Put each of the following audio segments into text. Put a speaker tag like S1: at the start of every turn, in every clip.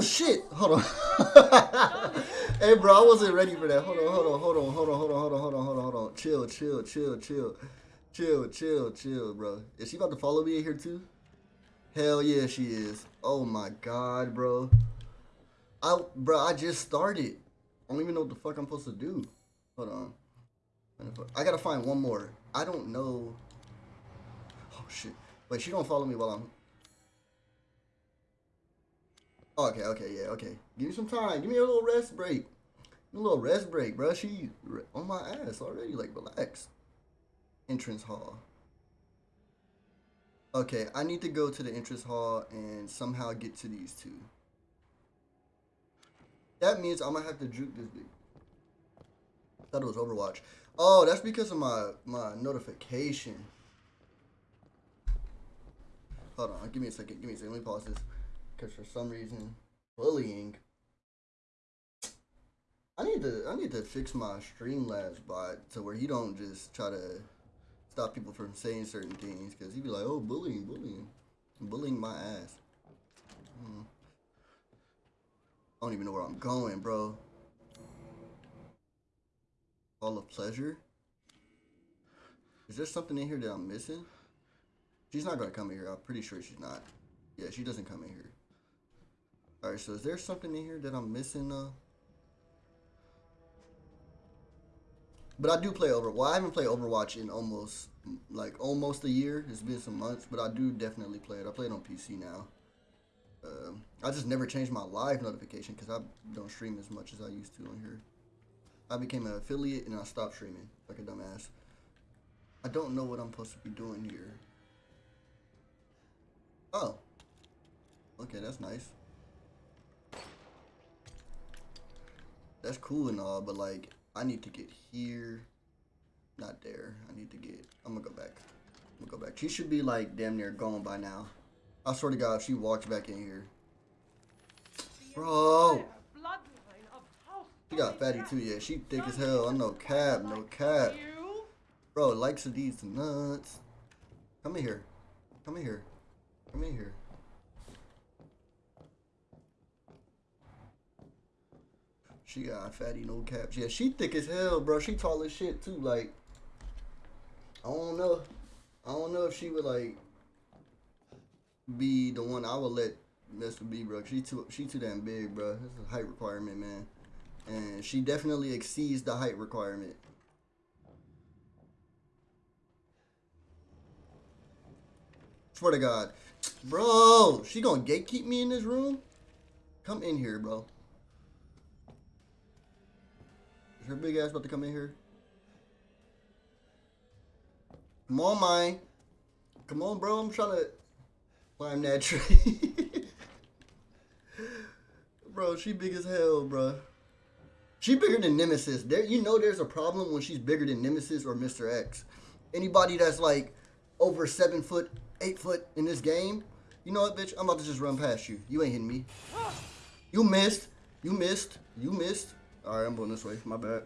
S1: Oh shit! Hold on. hey bro, I wasn't ready for that. Hold on, hold on, hold on, hold on, hold on, hold on, hold on, hold on, hold on. Chill, chill, chill, chill. Chill, chill, chill, bro. Is she about to follow me in here too? Hell yeah, she is. Oh my god, bro. I bro, I just started. I don't even know what the fuck I'm supposed to do. Hold on. I gotta find one more. I don't know. Oh shit. Wait, she don't follow me while I'm. Okay, okay, yeah, okay. Give me some time. Give me a little rest break. A little rest break, bro. She on my ass already. Like, relax. Entrance hall. Okay, I need to go to the entrance hall and somehow get to these two. That means I'm gonna have to juke this big. Thought it was Overwatch. Oh, that's because of my my notification. Hold on, give me a second. Give me a second. Let me pause this. Because for some reason, bullying. I need to I need to fix my Streamlabs bot to where he don't just try to stop people from saying certain things. Because he'd be like, oh, bullying, bullying, bullying my ass. Hmm. I don't even know where I'm going, bro. Hall of Pleasure? Is there something in here that I'm missing? She's not gonna come in here. I'm pretty sure she's not. Yeah, she doesn't come in here. Alright, so is there something in here that I'm missing, uh? But I do play Over. Well, I haven't played Overwatch in almost, like, almost a year. It's been some months, but I do definitely play it. I play it on PC now. Um, I just never changed my live notification because I don't stream as much as I used to on here. I became an affiliate and I stopped streaming like a dumbass. I don't know what I'm supposed to be doing here. Oh. Okay, that's nice. That's cool and all, but like, I need to get here. Not there. I need to get, I'm gonna go back. I'm gonna go back. She should be like damn near gone by now. I swear to God, if she walks back in here. Bro. She got fatty too, yeah. She thick as hell. I know cap, no cap. Bro, likes of these nuts. Come in here. Come in here. Come in here. She got fatty, no caps. Yeah, she thick as hell, bro. She tall as shit too. Like, I don't know. I don't know if she would like be the one I would let mess with B, bro. She too, she too damn big, bro. That's a height requirement, man and she definitely exceeds the height requirement. Swear to God. Bro, she gonna gatekeep me in this room? Come in here, bro. Her big ass about to come in here? Come on, mine. Come on, bro. I'm trying to climb that tree. bro, she big as hell, bro. She bigger than Nemesis. There, you know, there's a problem when she's bigger than Nemesis or Mr. X. Anybody that's like over seven foot, eight foot in this game, you know what, bitch? I'm about to just run past you. You ain't hitting me. You missed. You missed. You missed. All right, I'm going this way. My bad.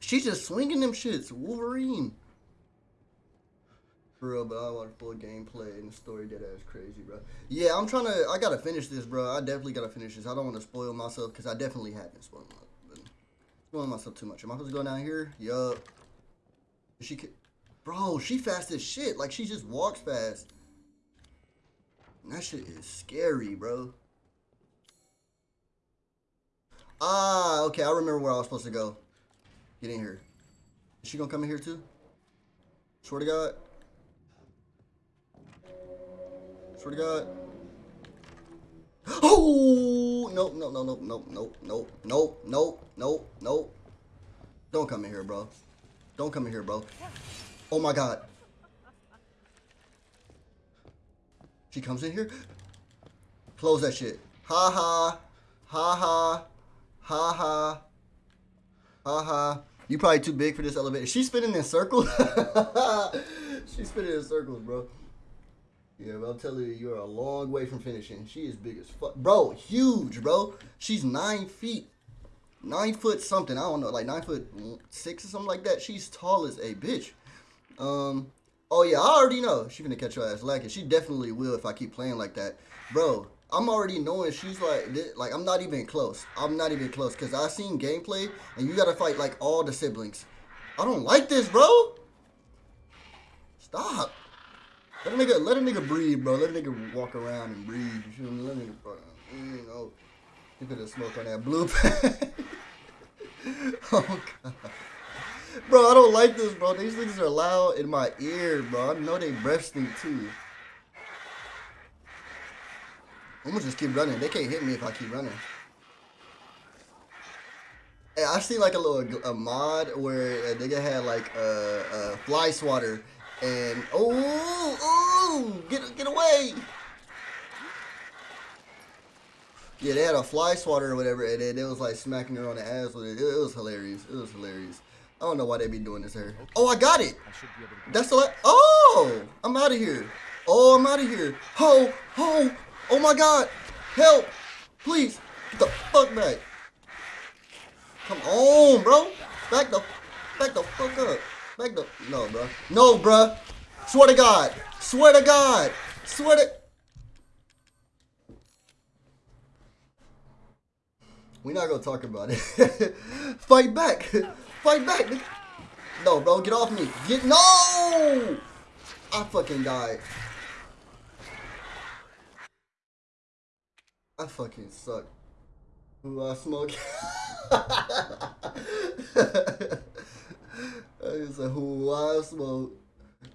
S1: She's just swinging them shits. Wolverine. For real, but I want full gameplay and the story that is crazy, bro. Yeah, I'm trying to. I gotta finish this, bro. I definitely gotta finish this. I don't want to spoil myself because I definitely haven't spoiled myself. Spoiling myself too much. Am I supposed to go down here? Yup. She could, bro. She fast as shit. Like she just walks fast. And that shit is scary, bro. Ah, okay. I remember where I was supposed to go. Get in here. Is she gonna come in here too? Swear to God. Swear to God. Oh no no no no no no no no no no no! Don't come in here, bro. Don't come in here, bro. Oh my God. She comes in here. Close that shit. Ha ha. Ha ha. Ha ha. Ha ha. You probably too big for this elevator. She's spinning in circles. She's spinning in circles, bro. Yeah, but I'm telling you, you're a long way from finishing. She is big as fuck. Bro, huge, bro. She's nine feet. Nine foot something. I don't know, like nine foot six or something like that. She's tall as a bitch. Um, oh yeah, I already know. She's gonna catch your ass lacking. She definitely will if I keep playing like that. Bro, I'm already knowing she's like, like I'm not even close. I'm not even close because I seen gameplay and you gotta fight like all the siblings. I don't like this, bro. Stop. Let a nigga, let a nigga breathe, bro. Let a nigga walk around and breathe. You feel me? Let a nigga, you know, you could have smoked on that blue pack. oh god. Bro, I don't like this, bro. These things are loud in my ear, bro. I know they breath stink too. I'm gonna just keep running. They can't hit me if I keep running. Hey, I see like a little a mod where a nigga had like a, a fly swatter and oh oh get get away. Yeah, they had a fly swatter or whatever, and then it was like smacking her on the ass with it. It, it was hilarious. It was hilarious. I don't know why they be doing this here. Oh, I got it. That's the. Oh, I'm out of here. Oh, I'm out of here. Ho, ho, Oh my god! Help! Please! Get the fuck back! Come on, bro! Back the back the fuck up. Back the No bro. No bro. Swear to God. Swear to God. Swear to We're not gonna talk about it. Fight back! Fight back! No, bro, get off me. Get no! I fucking died. I fucking suck. Ooh, I smoke. I said, who I smoke.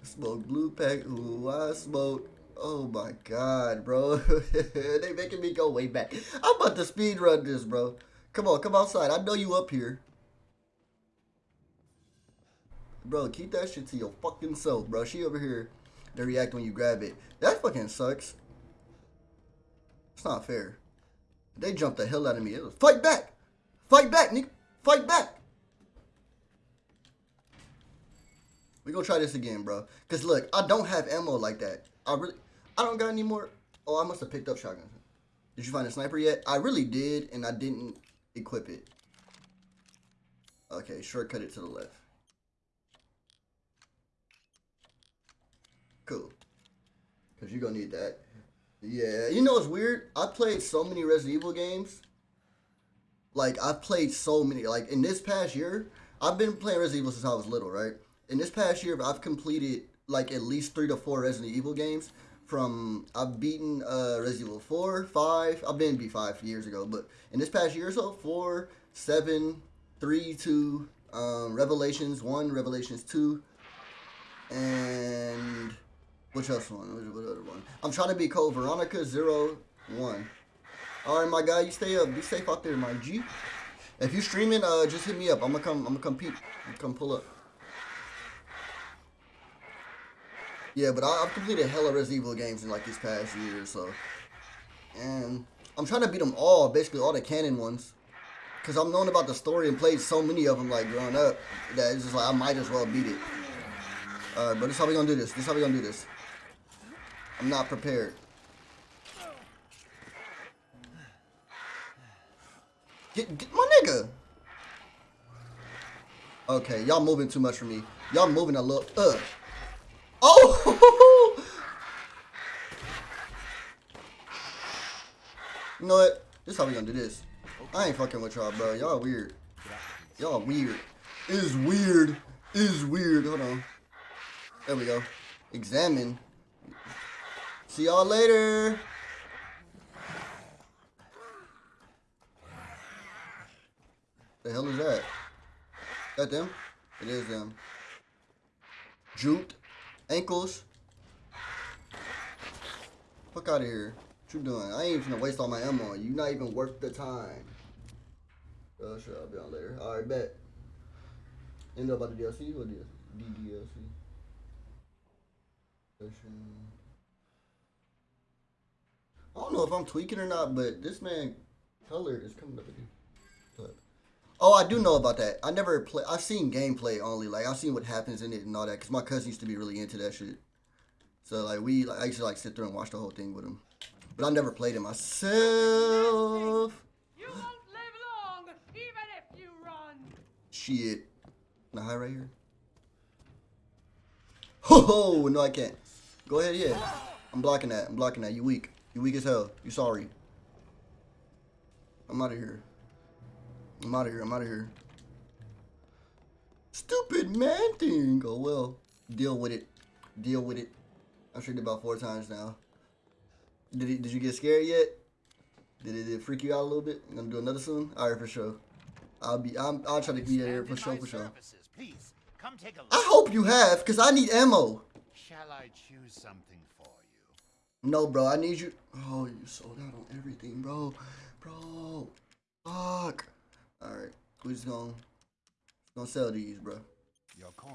S1: Smoke blue pack, who I smoke. Oh my god, bro. they making me go way back. I'm about to speed run this, bro. Come on, come outside. I know you up here. Bro, keep that shit to your fucking self, bro. She over here. They react when you grab it. That fucking sucks. It's not fair. They jumped the hell out of me. It was fight back. Fight back, Nick. Fight back. We gonna try this again, bro. Cause look, I don't have ammo like that. I really, I don't got any more. Oh, I must have picked up shotgun. Did you find a sniper yet? I really did, and I didn't equip it. Okay, shortcut it to the left. Cool. Cause you're gonna need that. Yeah, you know it's weird. I played so many Resident Evil games. Like I've played so many. Like in this past year, I've been playing Resident Evil since I was little, right? In this past year, I've completed like at least three to four Resident Evil games. From I've beaten uh, Resident Evil four, five. I've been B five years ago, but in this past year or so, four, seven, three, two, um, Revelations one, Revelations two, and which else one? What other one? I'm trying to be Code Veronica zero one. All right, my guy, you stay up. Be safe out there, my G. If you're streaming, uh, just hit me up. I'm gonna come. I'm gonna come come pull up. Yeah, but I, have completed hella Resident Evil games in like this past year, so. And I'm trying to beat them all, basically all the canon ones. Because I'm known about the story and played so many of them like growing up that it's just like I might as well beat it. Alright, but this is how we gonna do this. This is how we gonna do this. I'm not prepared. Get, get my nigga. Okay, y'all moving too much for me. Y'all moving a little. Uh. Oh! you know what? This is how we gonna do this. I ain't fucking with y'all, bro. Y'all weird. Y'all weird. Is weird. Is weird. Hold on. There we go. Examine. See y'all later. The hell is that? That them? It is them. Jute. Ankles. Fuck out of here. What you doing? I ain't even gonna waste all my ammo on you. Not even worth the time. Oh, sure. I'll be on later. Alright, bet. End up about the DLC? What DLC? DDLC? I don't know if I'm tweaking or not, but this man color is coming up again. Oh, I do know about that. I never play. I've seen gameplay only. Like I've seen what happens in it and all that. Cause my cousin used to be really into that shit. So like we, like, I used to like sit there and watch the whole thing with him. But I never played it myself.
S2: You won't live long, even if you run.
S1: Shit. Can I hide right here? Ho ho! No, I can't. Go ahead, yeah. I'm blocking that. I'm blocking that. You weak. You weak as hell. You sorry. I'm out of here. I'm out of here. I'm out of here. Stupid man thing. Oh well. Deal with it. Deal with it. I've streamed about four times now. Did he, did you get scared yet? Did it, did it freak you out a little bit? I'm gonna do another soon? All right, for sure. I'll be. I'm, I'll try to be there for sure. For sure.
S3: Services. Please, come take a look.
S1: I hope you have, cause I need ammo.
S3: Shall I choose something?
S1: No, bro. I need you. Oh, you sold out on everything, bro. Bro. Fuck. All right. We just gonna gonna sell these, bro.
S3: Your coin.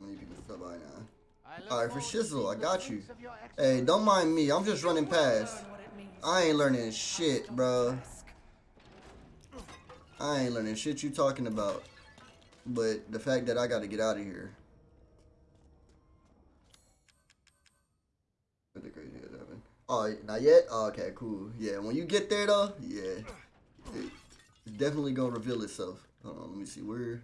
S1: Many people stop by now. All right, for shizzle, I got you.
S3: fruits of your
S1: Hey, don't mind me. I'm just running past. I ain't learning shit, bro. I ain't learning shit you talking about. But the fact that I got to get out of here. Oh, not yet? Oh, okay, cool. Yeah, when you get there, though, yeah. It, it's definitely going to reveal itself. Hold on, let me see. Where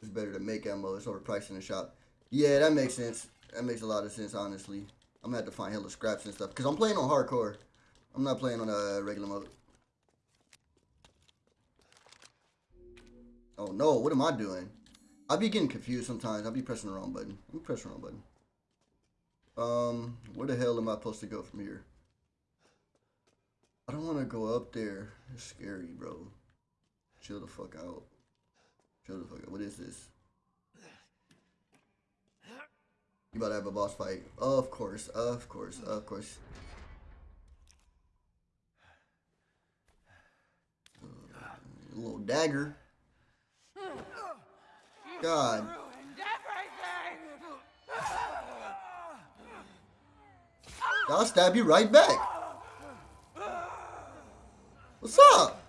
S1: it's better to make ammo. It's overpriced in the shop. Yeah, that makes sense. That makes a lot of sense, honestly. I'm going to have to find hella scraps and stuff. Because I'm playing on hardcore. I'm not playing on a regular mode. Oh no, what am I doing? I be getting confused sometimes. I be pressing the wrong button. I'm pressing the wrong button. Um, where the hell am I supposed to go from here? I don't want to go up there. It's scary, bro. Chill the fuck out. Chill the fuck out. What is this? You about to have a boss fight? Of course, of course, of course. A little dagger. God.
S2: Ruined everything!
S1: I'll stab you right back. What's up?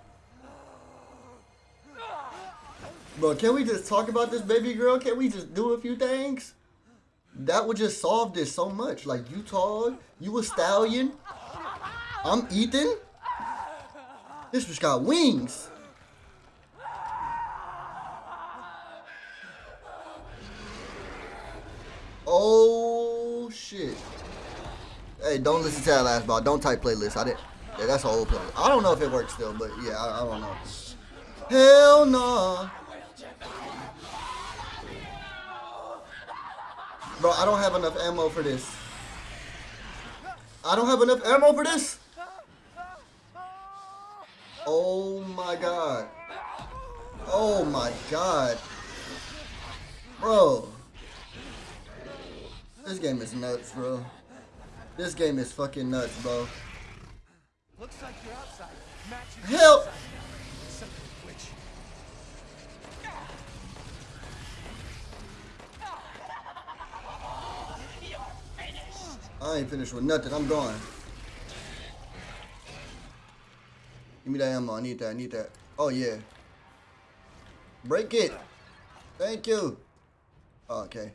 S1: Bro, can we just talk about this baby girl? Can we just do a few things? That would just solve this so much. Like, you tall, you a stallion. I'm Ethan. This bitch got wings. Oh, shit. Hey, don't listen to that last ball. Don't type playlist. I didn't. Yeah, that's an old playlist. I don't know if it works still, but yeah, I, I don't know. Hell no. Bro, I don't have enough ammo for this. I don't have enough ammo for this. Oh my god. Oh my god. Bro. This game is nuts, bro. This game is fucking nuts, bro.
S3: Looks like you're outside. Matching
S1: Help! I ain't finished with nothing. I'm gone. Give me that ammo. I need that. I need that. Oh, yeah. Break it. Thank you. Oh, okay.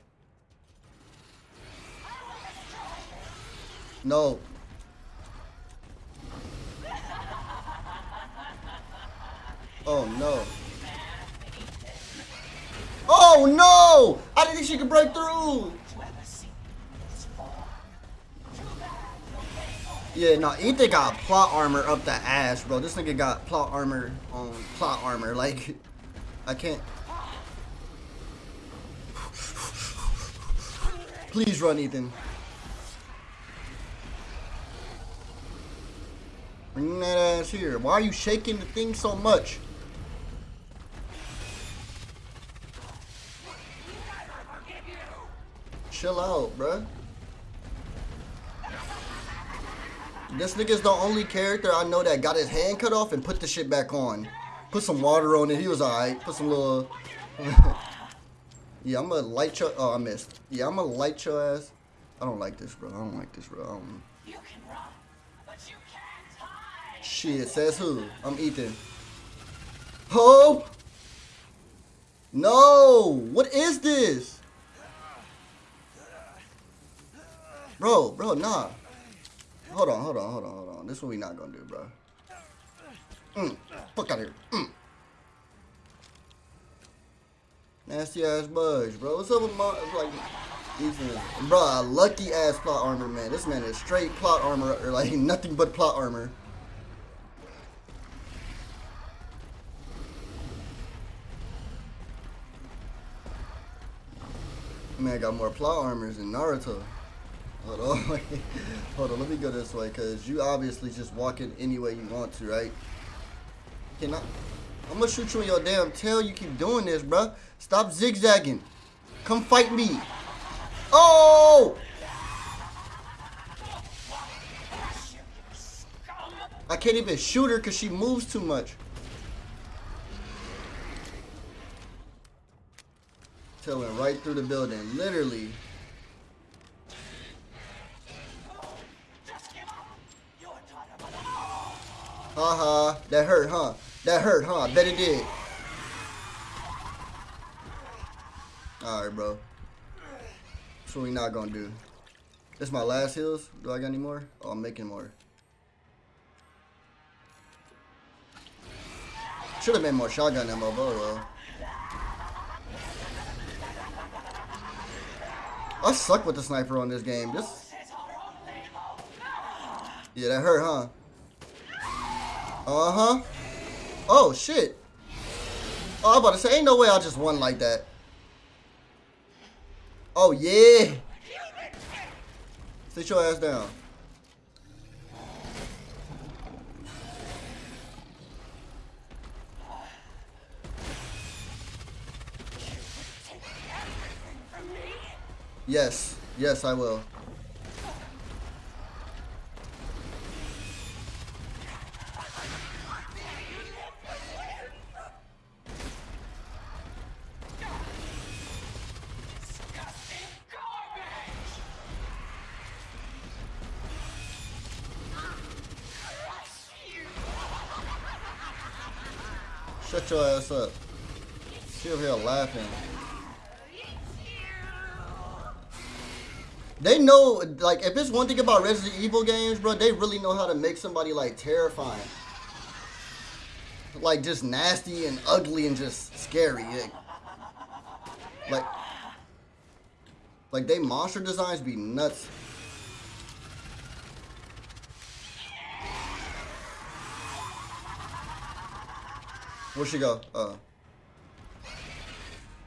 S1: No. Oh, no. Oh, no! I didn't think she could break through. Yeah, no, Ethan got plot armor up the ass, bro. This nigga got plot armor on plot armor. Like, I can't. Please run, Ethan. Bring that ass here. Why are you shaking the thing so much? Chill out, bruh. This nigga's the only character I know that got his hand cut off and put the shit back on. Put some water on it. He was alright. Put some little. yeah, I'm gonna light your. Oh, I missed. Yeah, I'm gonna light your ass. I don't like this, bro. I don't like this, bro.
S2: You can run,
S1: Shit, says who? I'm Ethan. Hope! No! What is this? Bro, bro, nah. Hold on, hold on, hold on, hold on. This is what we not gonna do, bro. Mm, fuck out of here. Mm. Nasty ass budge, bro. What's up with my like? Ethan, bro, lucky ass plot armor, man. This man is straight plot armor, or like nothing but plot armor. Man, got more plot armors than Naruto. Hold on, hold on. Let me go this way, cause you obviously just walk in any way you want to, right? Can I? I'm gonna shoot you in your damn tail. You keep doing this, bro. Stop zigzagging. Come fight me. Oh! I can't even shoot her because she moves too much. Tail went right through the building, literally. Haha, that hurt, huh? That hurt, huh? Bet it did. Alright, bro. That's what we not gonna do. This my last heals. Do I got any more? Oh, I'm making more. Should have made more shotgun ammo, but oh well. I suck with the sniper on this game. This. Yeah, that hurt, huh? Uh huh. Oh shit. Oh, I'm about to say, ain't no way I just won like that. Oh yeah. Sit your ass down. Yes. Yes, I will. Shut your ass up. She over here laughing. They know, like, if it's one thing about Resident Evil games, bro, they really know how to make somebody, like, terrifying. Like, just nasty and ugly and just scary. Like, like, like they monster designs be nuts. Where'd she go? Uh.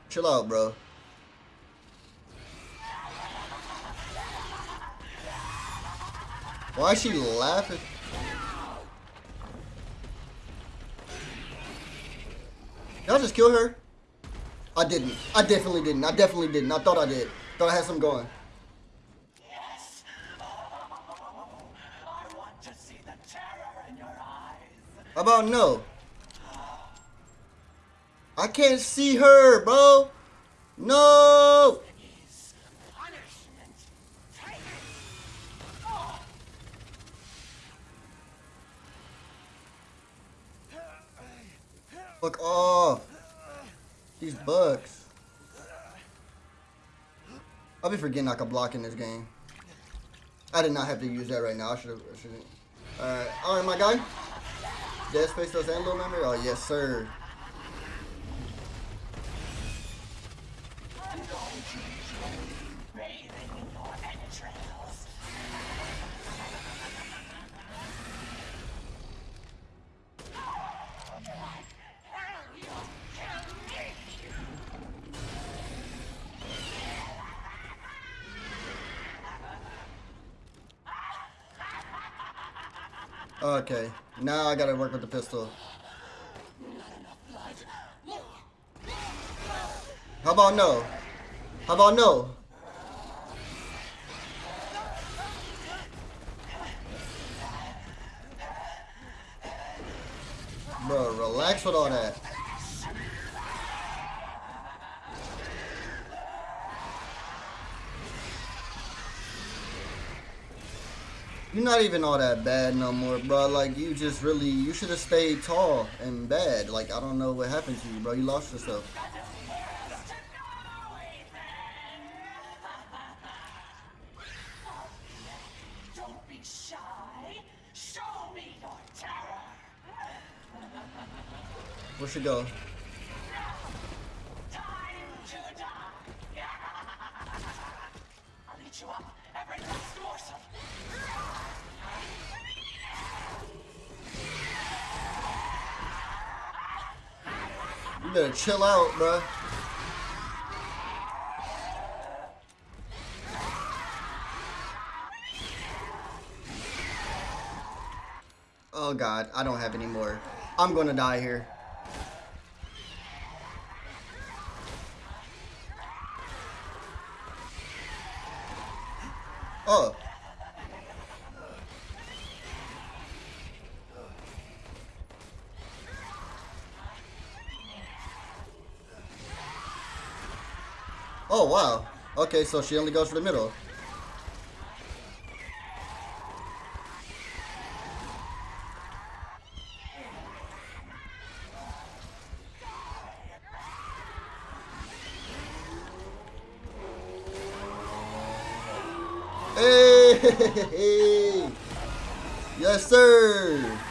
S1: Chill out, bro. Why is she laughing? Did I just kill her? I didn't. I definitely didn't. I definitely didn't. I thought I did. Thought I had some going.
S4: Yes. Oh, I want to see the terror in your eyes.
S1: How about no? I can't see her, bro. No. Fuck off. These bugs. I'll be forgetting I can block in this game. I did not have to use that right now. I should have. Alright. Alright, my guy. Dead Space does and little memory? Oh, yes, sir.
S4: Bathing in your entrails. Hell, you'll kill me.
S1: Okay. Now I gotta work with the pistol. How about no? How about no? Bro, relax with all that. You're not even all that bad no more, bro. Like, you just really, you should have stayed tall and bad. Like, I don't know what happened to you, bro. You lost yourself.
S4: Don't be shy. Show me your terror.
S1: Where should go? Better chill out, bruh. Oh god, I don't have any more. I'm gonna die here. Oh. Oh wow. Okay, so she only goes for the middle. Hey! Yes, sir!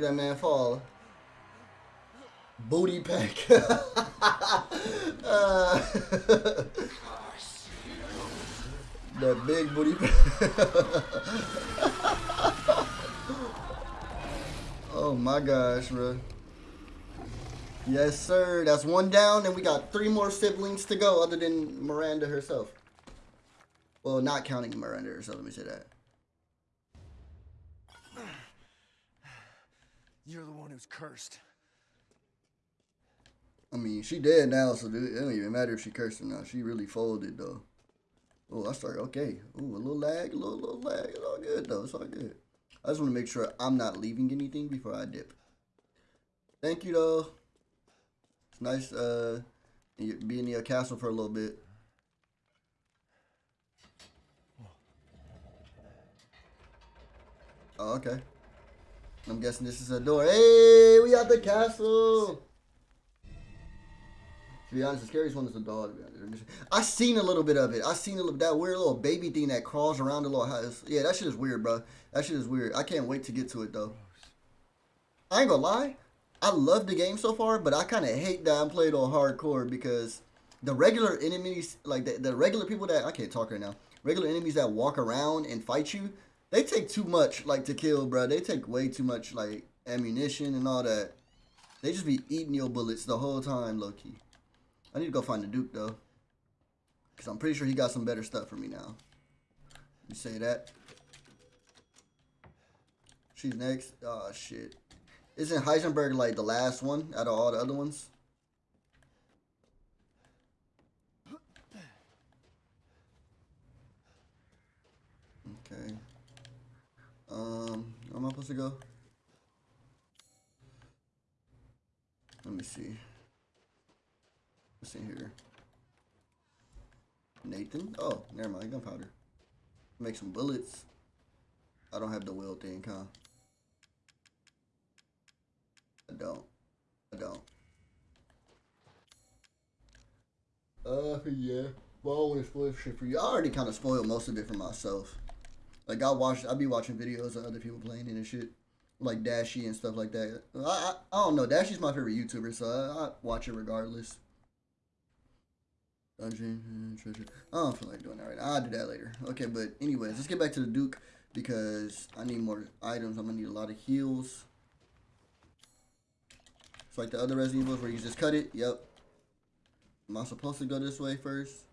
S1: That man fall. Booty pack. Uh, that big booty pack. oh my gosh, bro. Yes, sir. That's one down, and we got three more siblings to go, other than Miranda herself. Well, not counting Miranda herself. Let me say that.
S5: You're the one who's cursed.
S1: I mean, she dead now, so it don't even matter if she cursed or not. She really folded though. Oh, I started okay. Ooh, a little lag, a little, little lag. It's all good though. It's all good. I just want to make sure I'm not leaving anything before I dip. Thank you though. It's nice uh being in your castle for a little bit. Oh, okay. I'm guessing this is a door. Hey, we at the castle. To be honest, the scariest one is the dog. I seen a little bit of it. I seen a little that weird little baby thing that crawls around the little house. Yeah, that shit is weird, bro. That shit is weird. I can't wait to get to it though. I ain't gonna lie. I love the game so far, but I kind of hate that I'm playing on hardcore because the regular enemies, like the, the regular people that I can't talk right now, regular enemies that walk around and fight you, they take too much like to kill, bro. They take way too much like ammunition and all that. They just be eating your bullets the whole time, low key. I need to go find the Duke though, cause I'm pretty sure he got some better stuff for me now. You say that? She's next. Oh shit. Isn't Heisenberg like the last one out of all the other ones? Okay. Um, am I supposed to go? Let me see. What's in here? Nathan? Oh, never mind. Gunpowder. Make some bullets. I don't have the will thing, huh? I don't. I don't. Uh, yeah. Well, I always spoil shit for you. I already kind of spoiled most of it for myself. Like I watch, I be watching videos of other people playing it and shit, like Dashie and stuff like that. I, I, I don't know. Dashie's my favorite YouTuber, so I, I watch it regardless. Dungeon uh, treasure. I don't feel like doing that right now. I'll do that later. Okay, but anyways, let's get back to the Duke because I need more items. I'm gonna need a lot of heals. It's like the other Resident Evils where you just cut it. Yep. Am I supposed to go this way first?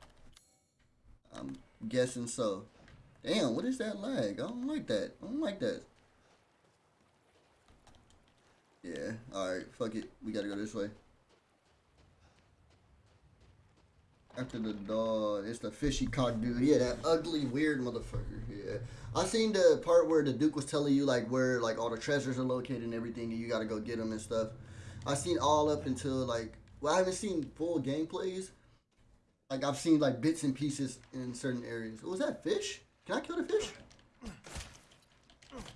S1: I'm guessing so. Damn, what is that lag? I don't like that. I don't like that. Yeah, alright, fuck it. We gotta go this way. After the dog, it's the fishy cock dude. Yeah, that ugly, weird motherfucker. Yeah. I seen the part where the Duke was telling you, like, where, like, all the treasures are located and everything, and you gotta go get them and stuff. I seen all up until, like, well, I haven't seen full gameplays. Like, I've seen, like, bits and pieces in certain areas. Was that fish? Can I kill the fish?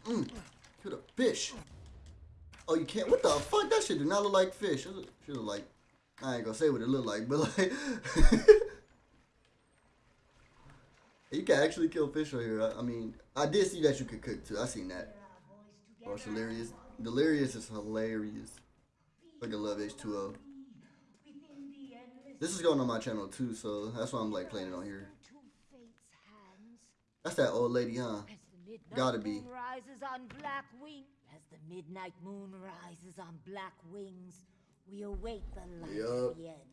S1: Mm, kill the fish. Oh, you can't? What the fuck? That shit do not look like fish. It should look like, I ain't gonna say what it look like, but like, you can actually kill fish right here. I, I mean, I did see that you could cook too. I seen that. Oh, it's hilarious. Delirious is hilarious. Fucking love H2O. This is going on my channel too, so that's why I'm like playing it on here.
S6: Two fate's hands.
S1: That's that old lady, huh?
S6: As the midnight
S1: Gotta be.
S6: moon rises on black wing. As the midnight moon rises on black wings, we await the light
S1: Yup.
S6: of the end.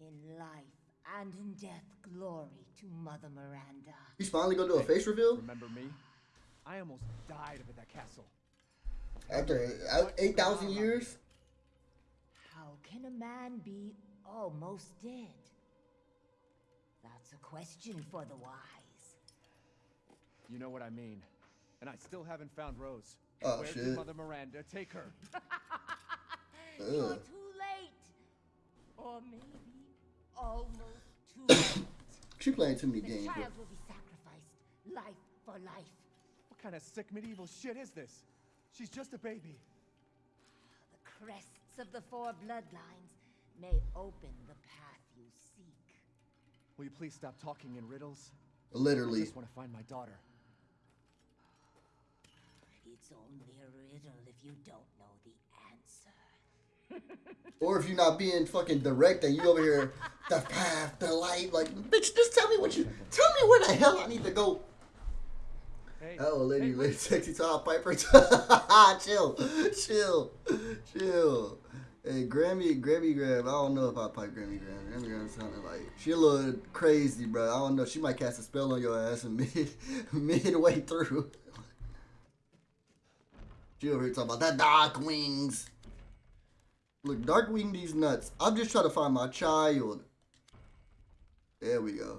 S6: In life and in death, glory to Mother Miranda.
S1: He's finally gonna do a face reveal
S5: Remember me? I almost died up at that castle.
S1: after uh, eight thousand years.
S6: How can a man be almost dead? That's a question for the wise.
S5: You know what I mean. And I still haven't found Rose.
S1: Oh,
S5: Where
S1: shit.
S5: Mother Miranda take her?
S6: You're too late. Or maybe almost too late.
S1: She playing too many
S6: The
S1: games. Bro.
S6: child will be sacrificed, life for life.
S5: What kind of sick medieval shit is this? She's just a baby.
S6: The crests of the four bloodlines may open the path you seek.
S5: Will you please stop talking in riddles? Literally. I
S1: Literally.
S5: just want to find my daughter.
S6: It's only a riddle if you don't know the answer.
S1: Or if you're not being fucking direct and you over here, the path, the light, like, bitch, just tell me what you, tell me where the hell I need to go.
S5: Hey,
S1: Oh, lady,
S5: hey,
S1: lady, sexy Tom Piper. chill, chill, chill. Hey, Grammy, Grammy Graham. I don't know if I pipe Grammy Graham. Grammy Graham sounded like she a little crazy, bro. I don't know. She might cast a spell on your ass and mid, midway through. Over here talking about that dark wings. Look, dark wing these nuts. I'm just trying to find my child. There we go.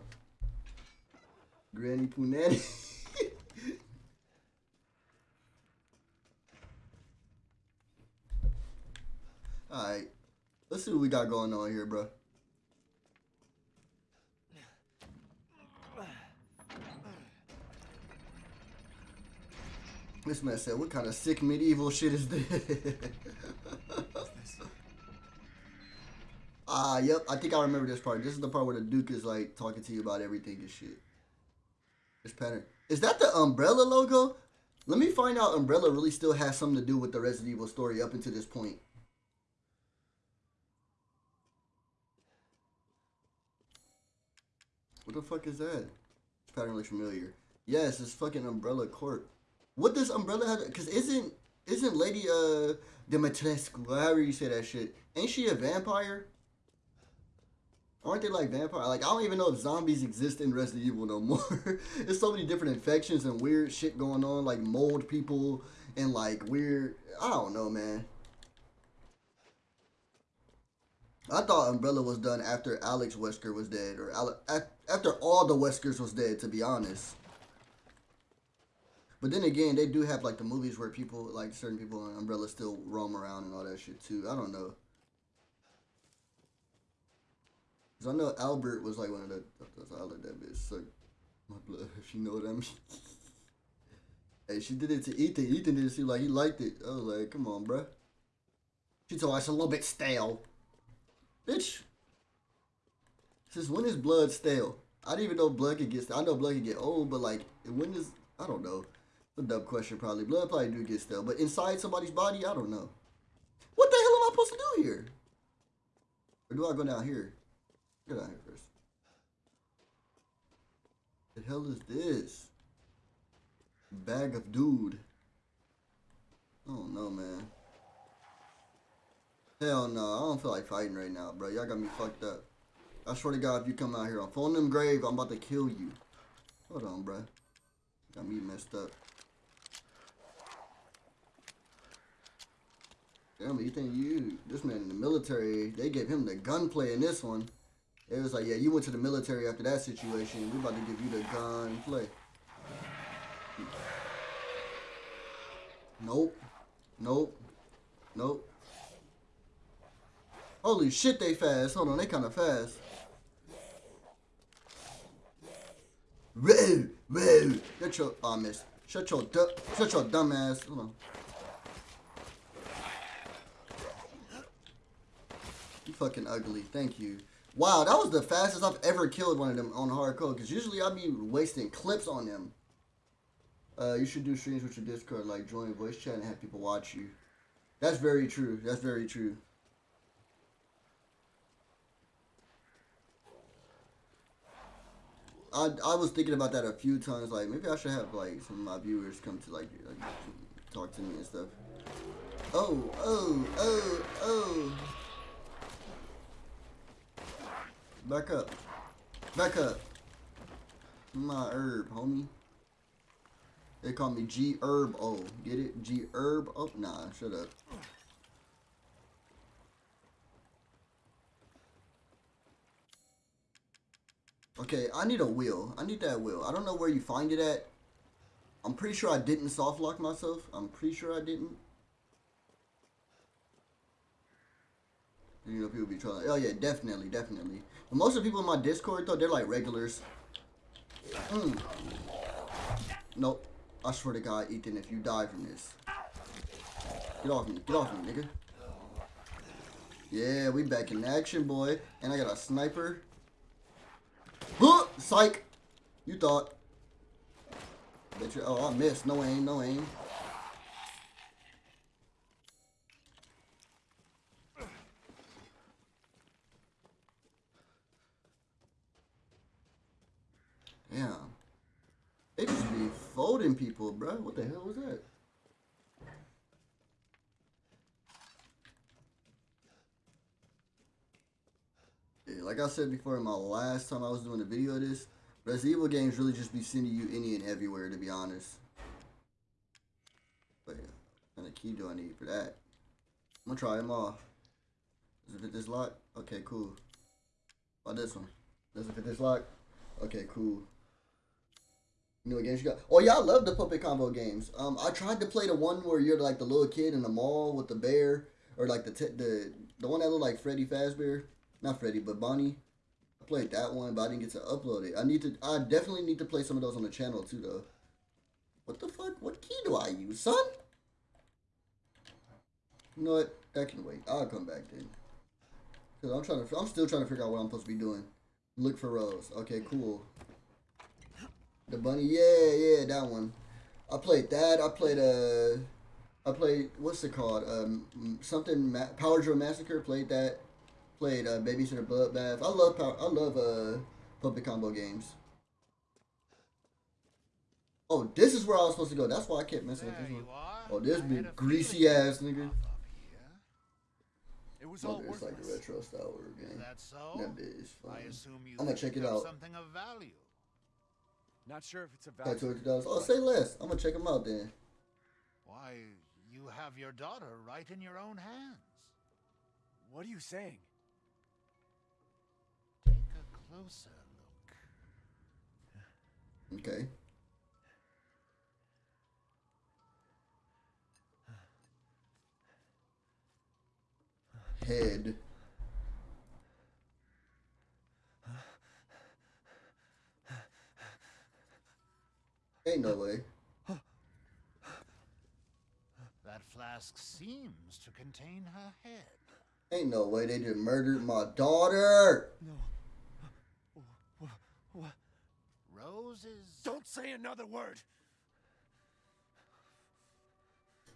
S1: Granny Punani. Alright. Let's see what we got going on here, bro. This man said, what kind of sick medieval shit is this? Ah, yep. I think I remember this part. This is the part where the Duke is like talking to you about everything and shit. This pattern. Is that the Umbrella logo? Let me find out Umbrella really still has something to do with the Resident Evil story up until this point. What the fuck is that? This pattern looks familiar. Yes, it's fucking Umbrella Corp. What does Umbrella have? Because isn't isn't Lady uh Dimitrescu, however you say that shit, ain't she a vampire? Aren't they like vampire? Like I don't even know if zombies exist in Resident Evil no more. There's so many different infections and weird shit going on, like mold people and like weird. I don't know, man. I thought Umbrella was done after Alex Wesker was dead, or Ale- after all the Weskers was dead, to be honest. But then again, they do have like the movies where people, like certain people on Umbrella, still roam around and all that shit too. I don't know. Cause I know Albert was like one of the. I let that bitch suck my blood, if you know what I mean. hey, she did it to Ethan. Ethan didn't seem like he liked it. I was like, come on, bruh. She told us a little bit stale. Bitch. Since when is blood stale? I didn't even know blood could get stale. I know blood can get old, but like, when is. I don't know. A dumb question, probably. Blood probably do get stale. But inside somebody's body, I don't know. What the hell am I supposed to do here? Or do I go down here? Go down here first. The hell is this? Bag of dude. I don't know, man. Hell no, I don't feel like fighting right now, bro. Y'all got me fucked up. I swear to God, if you come out here on phone them grave, I'm about to kill you. Hold on, bro. Got me messed up. Damn, you think you, this man in the military, they gave him the gunplay in this one. It was like, yeah, you went to the military after that situation. We about to give you the gunplay. Nope. Nope. Nope. Holy shit, they fast. Hold on, they kind of fast. Whoa, whoa. Shut your, oh, I missed. Shut your, shut your dumb ass. Hold on. You fucking ugly. Thank you. Wow, that was the fastest I've ever killed one of them on hardcore. Because usually I'd be wasting clips on them. Uh, you should do streams with your Discord, like join voice chat and have people watch you. That's very true. That's very true. I, I was thinking about that a few times. Like maybe I should have like some of my viewers come to like, like talk to me and stuff. Oh oh oh oh. Back up. Back up. My herb, homie. They call me G Herb O. Get it? G Herb O. Oh, nah, shut up. Okay, I need a wheel. I need that wheel. I don't know where you find it at. I'm pretty sure I didn't soft lock myself. I'm pretty sure I didn't. You know, people be trying. Oh yeah, definitely, definitely. But most of the people in my Discord though, they're like regulars. Mm. Nope. I swear to God, Ethan, if you die from this, get off me, get off me, nigga. Yeah, we back in action, boy. And I got a sniper. Huh! Psych! You thought. Bet you. Oh, I missed. No aim, no aim. Damn. They just be folding people, bro. What the hell was that? Yeah, like I said before in my last time I was doing a video of this, Resident Evil games really just be sending you any and everywhere, to be honest. But yeah, kind of key do I need for that? I'm gonna try them all. Does it fit this lock? Okay, cool. How about this one? Does it fit this lock? Okay, cool. You games you got? Oh yeah, I love the puppet combo games. Um, I tried to play the one where you're like the little kid in the mall with the bear, or like the the the one that looked like Freddy Fazbear, not Freddy, but Bonnie. I played that one, but I didn't get to upload it. I need to. I definitely need to play some of those on the channel too, though. What the fuck? What key do I use, son? You know what? That can wait. I'll come back then. Cause I'm trying to. I'm still trying to figure out what I'm supposed to be doing. Look for Rose. Okay, cool. The bunny, yeah, yeah, that one. I played that. I played uh, I played what's it called? Um, something Ma- Power Drill Massacre. Played that. Played uh, Babysitter Bloodbath. I love power, I love uh puppet combo games. Oh, this is where I was supposed to go. That's why I kept messing with
S3: There
S1: this one.
S3: are.
S1: Oh, this
S3: I
S1: big greasy ass nigga.
S3: pop up here.
S5: It was all
S1: Oh, it's like a retro style horror
S3: Is
S1: game.
S3: that so?
S1: That bit is fun.
S3: I assume you
S1: I'ma check it out.
S3: Something of value.
S5: Not sure if it's a
S1: Got
S5: value.
S1: twenty dollars. Oh, say less. I'm gonna check them out then.
S3: Why, you have your daughter right in your own hands.
S5: What are you saying?
S3: Take a closer look.
S1: Okay. Head. Ain't no way.
S3: That flask seems to contain her head.
S1: Ain't no way they just murdered my daughter. No.
S5: What?
S3: Rose is.
S5: Don't say another word.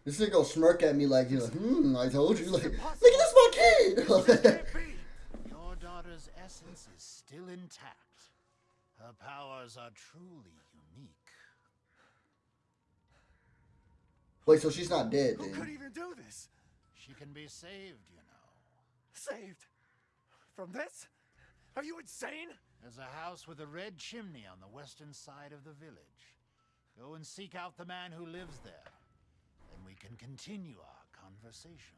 S1: This nigga gonna smirk at me like, you know, hmm, I told you. Like, look at this my kid.
S3: Your daughter's essence is still intact. Her powers are truly
S1: Wait, so she's not dead
S5: Who could
S1: then?
S5: even do this?
S3: She can be saved, you know.
S5: Saved from this? Are you insane?
S3: There's a house with a red chimney on the western side of the village. Go and seek out the man who lives there. Then we can continue our conversation.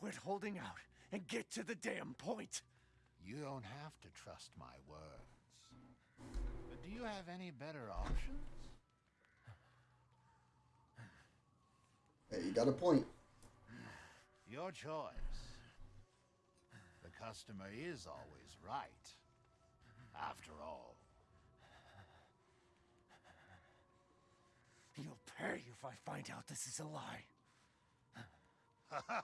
S5: Quit holding out and get to the damn point.
S3: You don't have to trust my words. But do you have any better options?
S1: Hey, you got a point.
S3: Your choice. The customer is always right. After all.
S5: You'll pay if I find out this is a lie.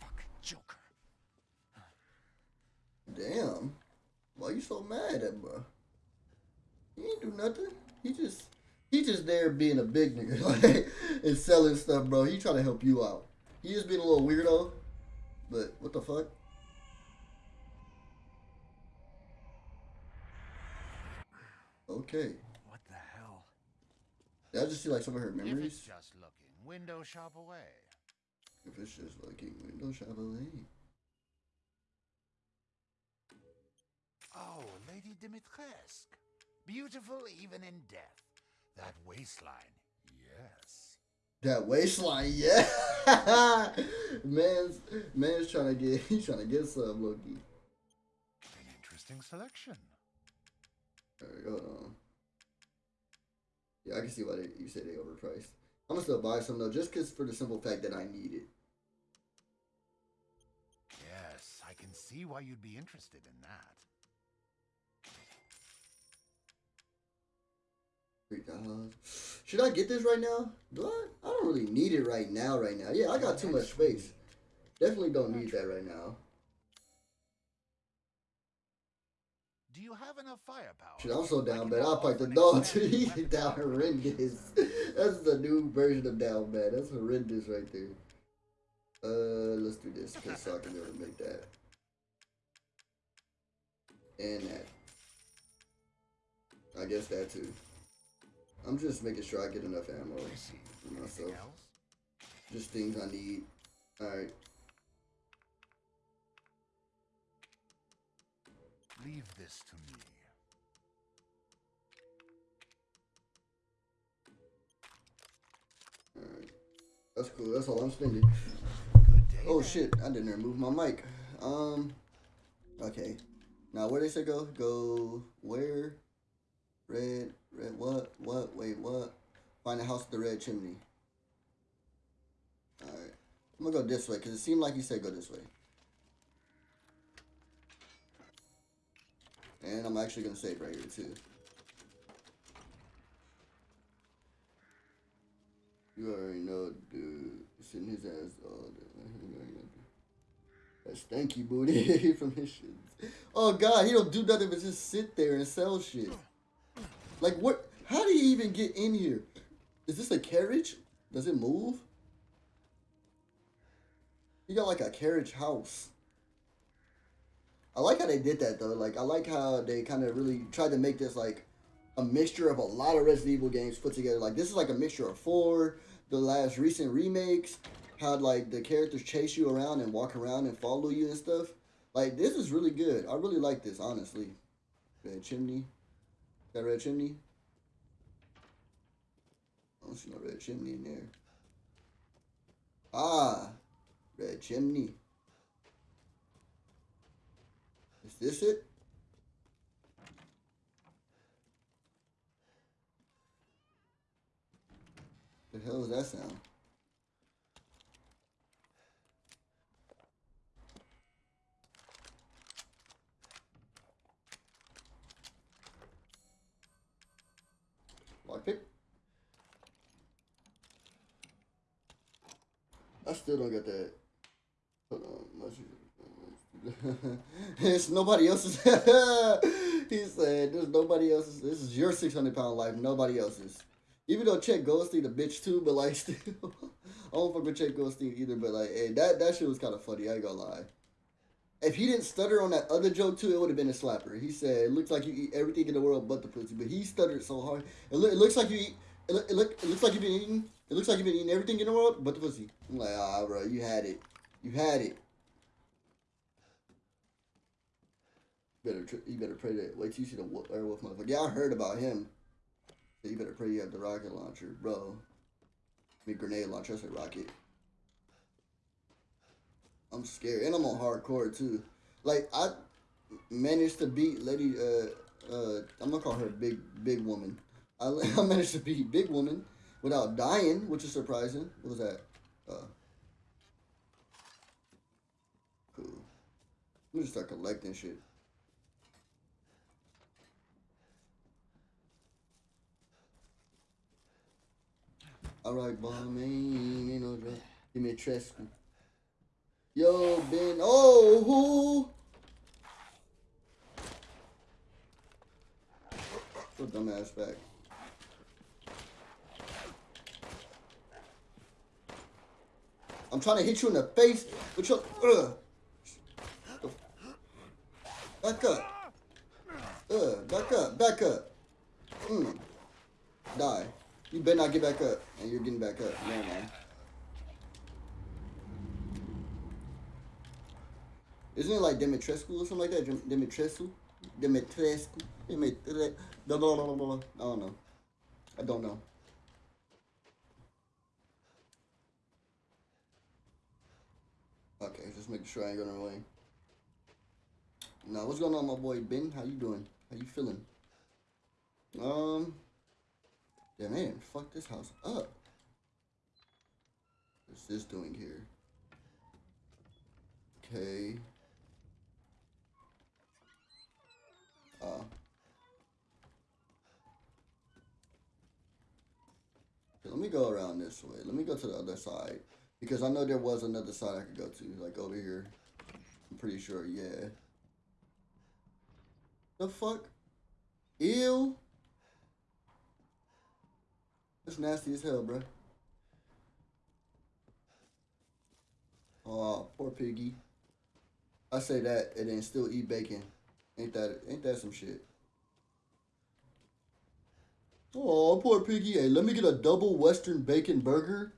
S5: Fucking Joker.
S1: Damn. Why are you so mad at bro? He ain't do nothing. He just he just there being a big nigga like and selling stuff, bro. He trying to help you out. He just being a little weirdo. But what the fuck? Okay.
S5: What the hell?
S1: Did I just see like some of her memories?
S3: If it's just looking, window shop away.
S1: If it's just looking window shop away.
S3: Oh, Lady Dimitrescu. Beautiful even in death. That waistline, yes.
S1: That waistline, yeah. man's man's trying to get he's trying to get some Loki.
S3: An interesting selection.
S1: Alright, hold on. Yeah, I can see why they, you say they overpriced. I'm gonna still buy some though, just cause for the simple fact that I need it.
S3: Yes, I can see why you'd be interested in that.
S1: Should I get this right now? Do I? I don't really need it right now. Right now, yeah, I got too much space. Definitely don't need that right now.
S3: Do you have enough firepower?
S1: Shit, I'm so down bad. I'll fight the dog
S3: expanded
S1: down horrendous. That's the new version of down bad. That's horrendous right there. Uh, let's do this okay, so I can to make that and that. I guess that too. I'm just making sure I get enough ammo for myself. Just things I need. Alright.
S3: Leave this to me.
S1: Alright. That's cool. That's all I'm spending.
S3: Day.
S1: Oh shit, I didn't remove my mic. Um Okay. Now where they say go? Go where? Red red what? What? Wait, what? Find the house with the red chimney. Alright. I'm gonna go this way, because it seemed like he said go this way. And I'm actually gonna save right here too. You already know, dude. Sitting his ass all day. That stanky booty from his shit. Oh god, he don't do nothing but just sit there and sell shit. Like what? How do you even get in here? Is this a carriage? Does it move? You got like a carriage house. I like how they did that though. Like I like how they kind of really tried to make this like a mixture of a lot of Resident Evil games put together. Like this is like a mixture of four, the last recent remakes, how like the characters chase you around and walk around and follow you and stuff. Like this is really good. I really like this honestly. Red chimney. A red chimney? I don't see no red chimney in there. Ah, red chimney. Is this it? The hell is that sound? Lockpick? I still don't get that. It's nobody else's. he said, "There's nobody else's. This is your 600 pound life. Nobody else's." Even though Chet Goldstein a bitch too, but like still, I don't fuck with Chet Goldstein either. But like, hey, that that shit was kind of funny. I ain't gonna lie. If he didn't stutter on that other joke too, it would have been a slapper. He said, "It looks like you eat everything in the world but the pussy," but he stuttered so hard. It, look, it looks like you eat. It, look, it, look, it looks like you've been eating. It looks like you've been eating everything in the world but the pussy. I'm like, ah, bro, you had it. You had it. Better, tr- you better pray that. Wait till you see the wo- werewolf motherfucker. Yeah, I heard about him. You better pray you have the rocket launcher, bro. I mean, grenade launcher. I rocket. I'm scared, and I'm on hardcore too. Like I managed to beat Lady. Uh, uh, I'm gonna call her Big Big Woman. I, I managed to beat Big Woman without dying, which is surprising. What was that? Uh, cool. I'm gonna start collecting shit. Alright, boy, man, ain't no dress. Give me a Trescu. Yo, Ben. Oh, who? Put dumbass back. I'm trying to hit you in the face with your. Ugh. Back up. Ugh. Back up. Back up. Mm. Die. You better not get back up. And you're getting back up. Man. Isn't it like Dimitrescu or something like that? Dim- Dimitrescu? Dimitrescu? Dimitre... Blah, blah, blah, blah. I don't know. I don't know. Okay, just making sure I ain't going away. Now, what's going on, my boy Ben? How you doing? How you feeling? Um, Damn, yeah, man, fuck this house up. What's this doing here? Okay. Uh. Okay, let me go around this way. Let me go to the other side. Because I know there was another side I could go to. Like over here. I'm pretty sure, yeah. The fuck? Ew. That's nasty as hell, bro. Oh, poor piggy. I say that and then still eat bacon. Ain't that ain't that some shit? Oh, poor piggy. Hey, let me get a double western bacon burger.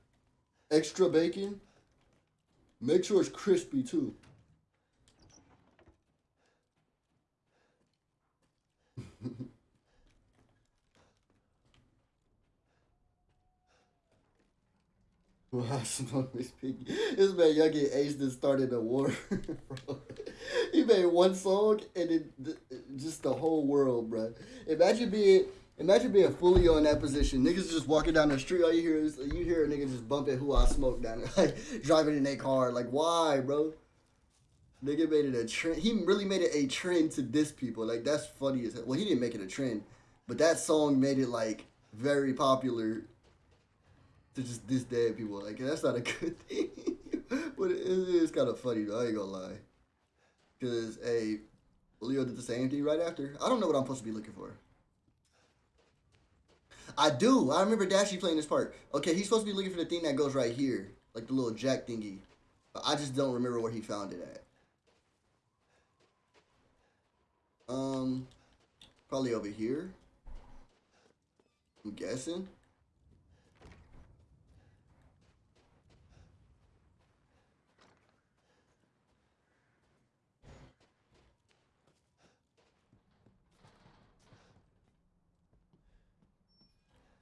S1: Extra bacon. Make sure it's crispy too. Wow, smoke this piggy. This man y'all get aged and started a war. he made one song and it just the whole world, bro. Imagine being imagine being fully on that position. Niggas just walking down the street, all you hear is you hear a nigga just bumping who I smoke down there, like driving in their car. Like why, bro? Nigga made it a trend. He really made it a trend to diss people. Like that's funny as hell. Well, he didn't make it a trend, but that song made it like very popular to just diss dead people. Like that's not a good thing. but it is kind of funny though. I ain't gonna lie. Cause hey, Leo did the same thing right after. I don't know what I'm supposed to be looking for. I do. I remember Dashie playing this part. Okay, he's supposed to be looking for the thing that goes right here, like the little jack thingy. But I just don't remember where he found it at. Um, probably over here. I'm guessing.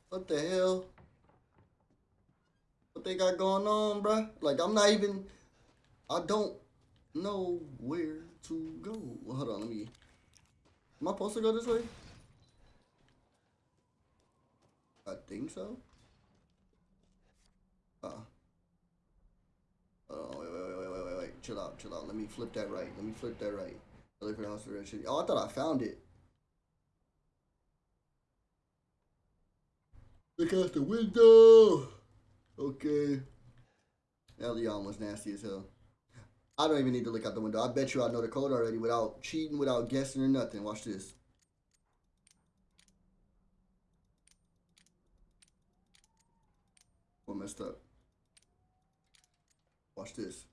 S1: What the hell? What they got going on, bruh? Like, I'm not even. I don't know where to go. Well, hold on, let me. Am I supposed to go this way? I think so. Uh. Oh, wait, wait, wait, wait, wait, wait. Chill out, chill out. Let me flip that right. Let me flip that right. Red shit. Oh, I thought I found it. Look out the window. Okay. Leon was nasty as hell. I don't even need to look out the window. I bet you I know the code already without cheating, without guessing or nothing. Watch this. What messed up? Watch this.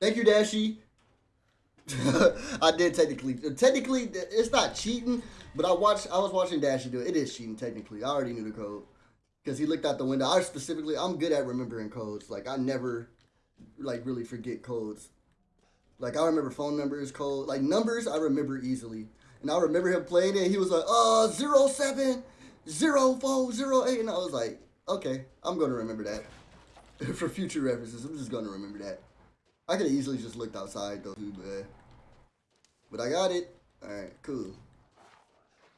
S1: Thank you, Dashie. I did technically. Technically, it's not cheating, but I watched. I was watching Dashie do it. It is cheating technically. I already knew the code because he looked out the window. I specifically, I'm good at remembering codes. Like I never, like really forget codes. Like I remember phone numbers, code, like numbers. I remember easily, and I remember him playing it. He was like, uh, zero seven, zero four, zero eight, and I was like, okay, I'm gonna remember that for future references. I'm just gonna remember that. I could easily just looked outside though, too, but but I got it. All right, cool.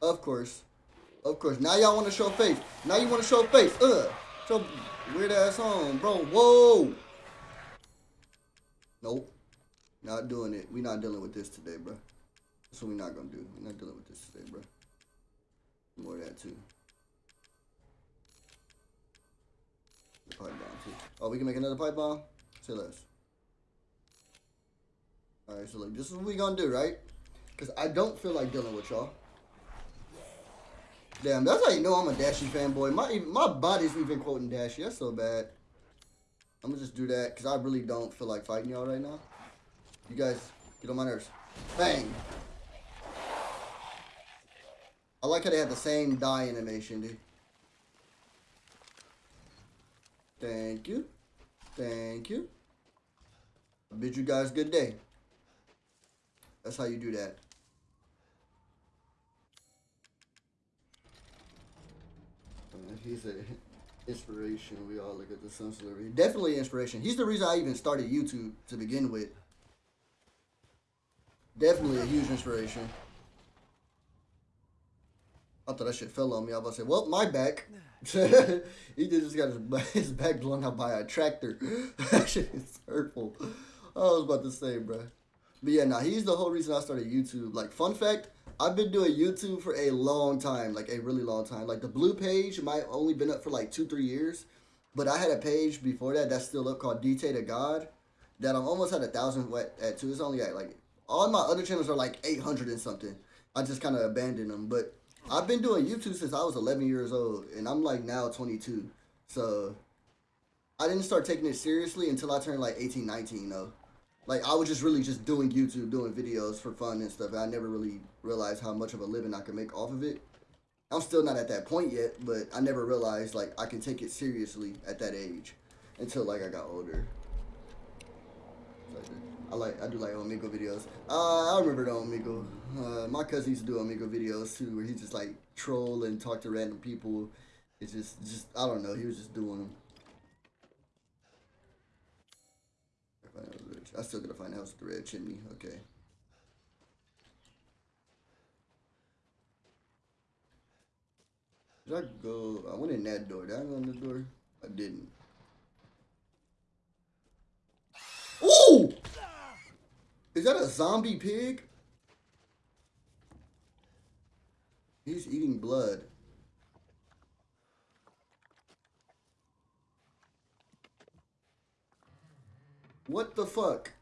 S1: Of course, of course. Now y'all want to show face. Now you want to show face. Ugh, show weird ass on, bro. Whoa. Nope, not doing it. We not dealing with this today, bro. That's what we not gonna do. We're not dealing with this today, bro. More of that too. Pipe bomb too. Oh, we can make another pipe bomb. Say less. Alright, so like this is what we gonna do, right? Cause I don't feel like dealing with y'all. Damn, that's how you know I'm a Dashie fanboy. My my body's even quoting Dashie. That's so bad. I'm gonna just do that because I really don't feel like fighting y'all right now. You guys get on my nerves. Bang. I like how they have the same die animation, dude. Thank you. Thank you. I bid you guys good day. That's how you do that. Uh, He's a inspiration. We all look at the sun celebrity. Definitely inspiration. He's the reason I even started YouTube to begin with. Definitely a huge inspiration. I thought that shit fell on me. I was about to say, well, my back. he just got his, ba- his back blown out by a tractor. that shit is hurtful. I was about to say, bro. But yeah, nah, he's the whole reason I started YouTube. Like, fun fact, I've been doing YouTube for a long time, like a really long time. Like the blue page might only been up for like two, three years. But I had a page before that that's still up called DT to God. That I'm almost at a thousand at, at two. It's only at like all my other channels are like eight hundred and something. I just kind of abandoned them. But I've been doing YouTube since I was 11 years old, and I'm like now 22. So I didn't start taking it seriously until I turned like 18, 19 though. Like I was just really just doing YouTube, doing videos for fun and stuff. And I never really realized how much of a living I could make off of it. I'm still not at that point yet, but I never realized like I can take it seriously at that age until like I got older. I like I do like Omegle videos. Uh, I remember the Omegle. Uh, my cousin used to do Omegle videos too, where he just like troll and talk to random people. It's just just I don't know. He was just doing them. I still gotta find the house with the red chimney. Okay. Did I go? I went in that door. Did I go in the door? I didn't. Ooh! Is that a zombie pig? He's eating blood. What the fuck?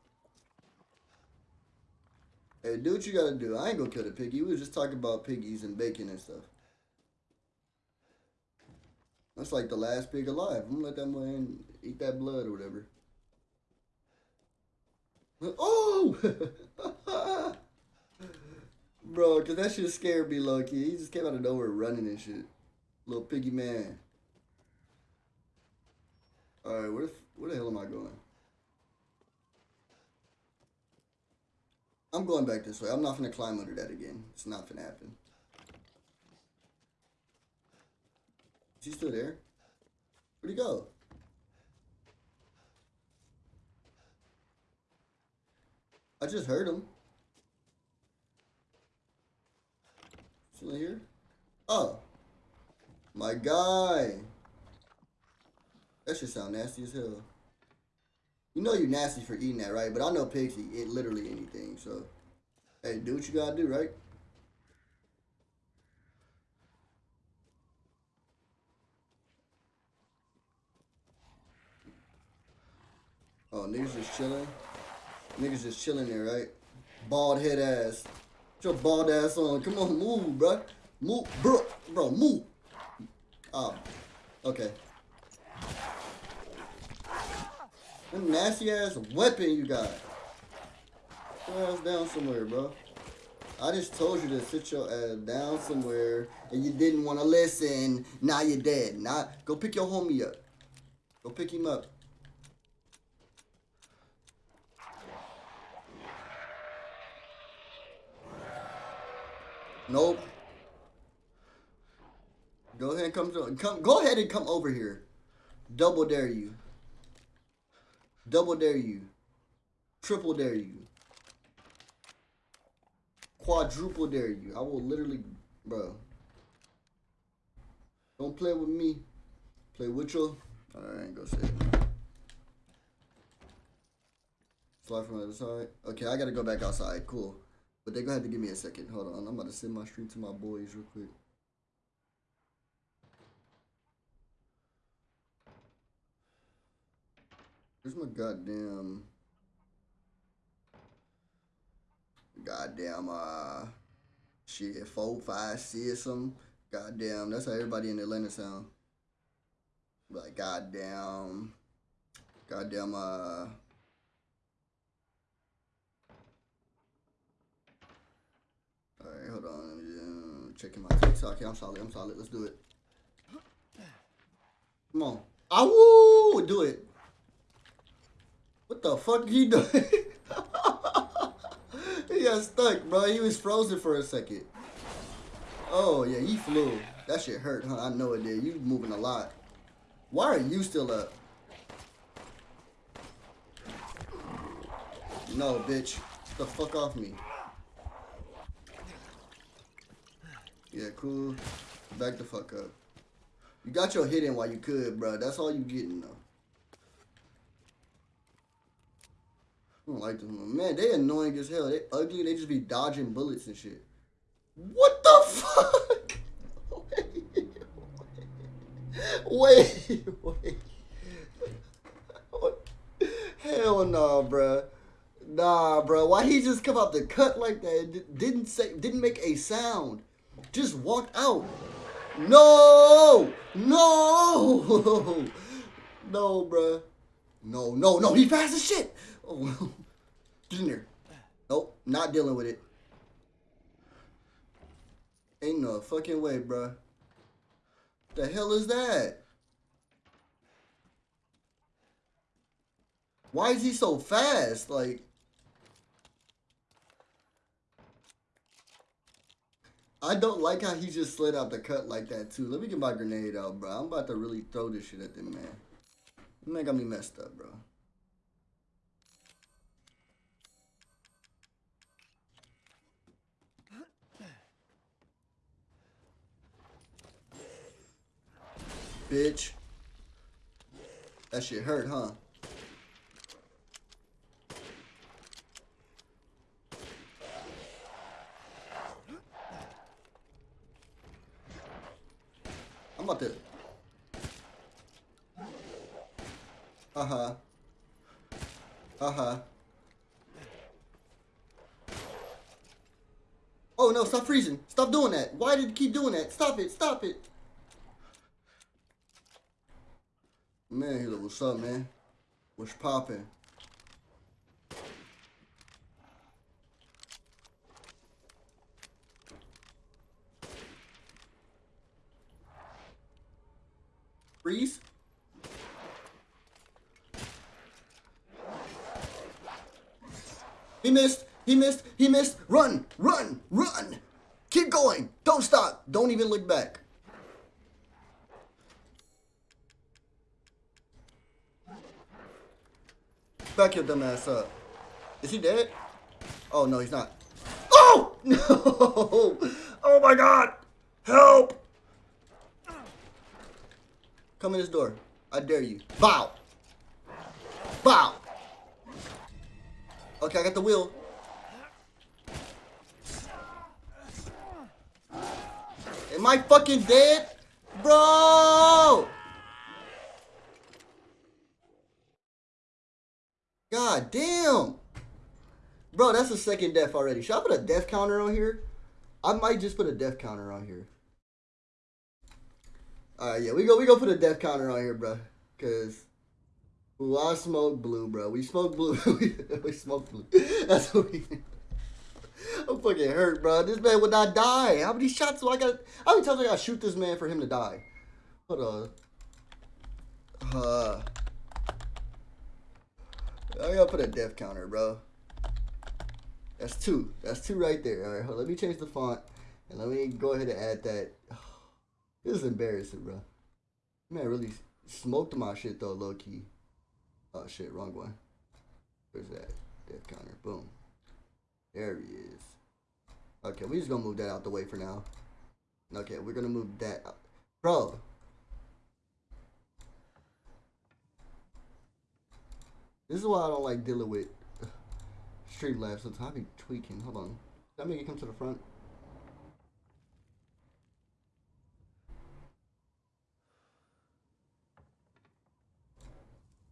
S1: Hey, do what you gotta do. I ain't gonna kill the piggy. We was just talking about piggies and bacon and stuff. That's like the last pig alive. I'm gonna let that man eat that blood or whatever. Oh! Bro, cause that shit scared me low key. He just came out of nowhere running and shit. Little piggy man. Alright, where, where the hell am I going? I'm going back this way. I'm not gonna climb under that again. It's not gonna happen. Is he still there? Where'd he go? I just heard him. Still here? Oh. My guy. That should sound nasty as hell. You know you're nasty for eating that, right? But I know pigs eat it, literally anything, so. Hey, do what you gotta do, right? Oh, niggas just chilling. Niggas just chilling there, right? Bald head ass. Put your bald ass on. Come on, move, bro. Move, bro, bro, move. Oh, okay. That nasty ass weapon you got. Your ass down somewhere, bro. I just told you to sit your ass down somewhere and you didn't want to listen. Now you're dead. Now go pick your homie up. Go pick him up. Nope. Go ahead and come to come go ahead and come over here. Double dare you. Double dare you. Triple dare you. Quadruple dare you. I will literally bro. Don't play with me. Play with your I ain't gonna say it. Slide from the other side. Okay, I gotta go back outside. Cool. But they're gonna have to give me a second. Hold on. I'm about to send my stream to my boys real quick. Where's my goddamn goddamn uh shit four four five six some Goddamn, that's how everybody in Atlanta sound. Like goddamn, goddamn. Uh, all right, hold on. Me, uh, checking my TikTok. I'm solid. I'm solid. Let's do it. Come on. Awoo! Do it. What the fuck he doing? he got stuck, bro. He was frozen for a second. Oh, yeah, he flew. That shit hurt, huh? I know it did. You moving a lot. Why are you still up? No, bitch. Get the fuck off me. Yeah, cool. Back the fuck up. You got your hit in while you could, bro. That's all you getting, though. I don't like them. Man, they annoying as hell. They ugly. They just be dodging bullets and shit. What the fuck? Wait, wait. What? Hell no, bruh. Nah, bro. Why he just come out the cut like that? Didn't say, didn't make a sound. Just walked out. No, no, no, bruh. No, no, no. He fast as shit. Oh, get in there. Nope, not dealing with it. Ain't no fucking way, bruh. The hell is that? Why is he so fast? Like, I don't like how he just slid out the cut like that too. Let me get my grenade out, bro. I'm about to really throw this shit at them, man. Man got me messed up, bro. Bitch. That shit hurt, huh? I'm about to. Uh huh. Uh huh. Oh no, stop freezing. Stop doing that. Why did you keep doing that? Stop it. Stop it. Man, he's what's up, man? What's poppin'? Freeze? He missed. He missed. He missed. Run. Run. Run. Keep going. Don't stop. Don't even look back. Back your dumb ass up. Is he dead? Oh, no, he's not. Oh! No! Oh my god! Help! Come in this door. I dare you. Bow! Bow! Okay, I got the wheel. Am I fucking dead? Bro! God damn! Bro, that's the second death already. Should I put a death counter on here? I might just put a death counter on here. Alright, yeah, we go we go put a death counter on here, bro. Cause Ooh, I smoke blue, bro. We smoke blue. we, we smoke blue. That's what we I'm fucking hurt, bro. This man would not die. How many shots do I got? How many times I gotta shoot this man for him to die? Hold on. Uh, Oh, I gotta put a death counter, bro. That's two. That's two right there. All right, hold let me change the font and let me go ahead and add that. This is embarrassing, bro. Man, really smoked my shit though, low key. Oh shit, wrong one. Where's that? Death counter. Boom. There he is. Okay, we're just gonna move that out the way for now. Okay, we're gonna move that out. Bro. This is why I don't like dealing with street Streamlabs sometimes. I be tweaking. Hold on. That make it come to the front.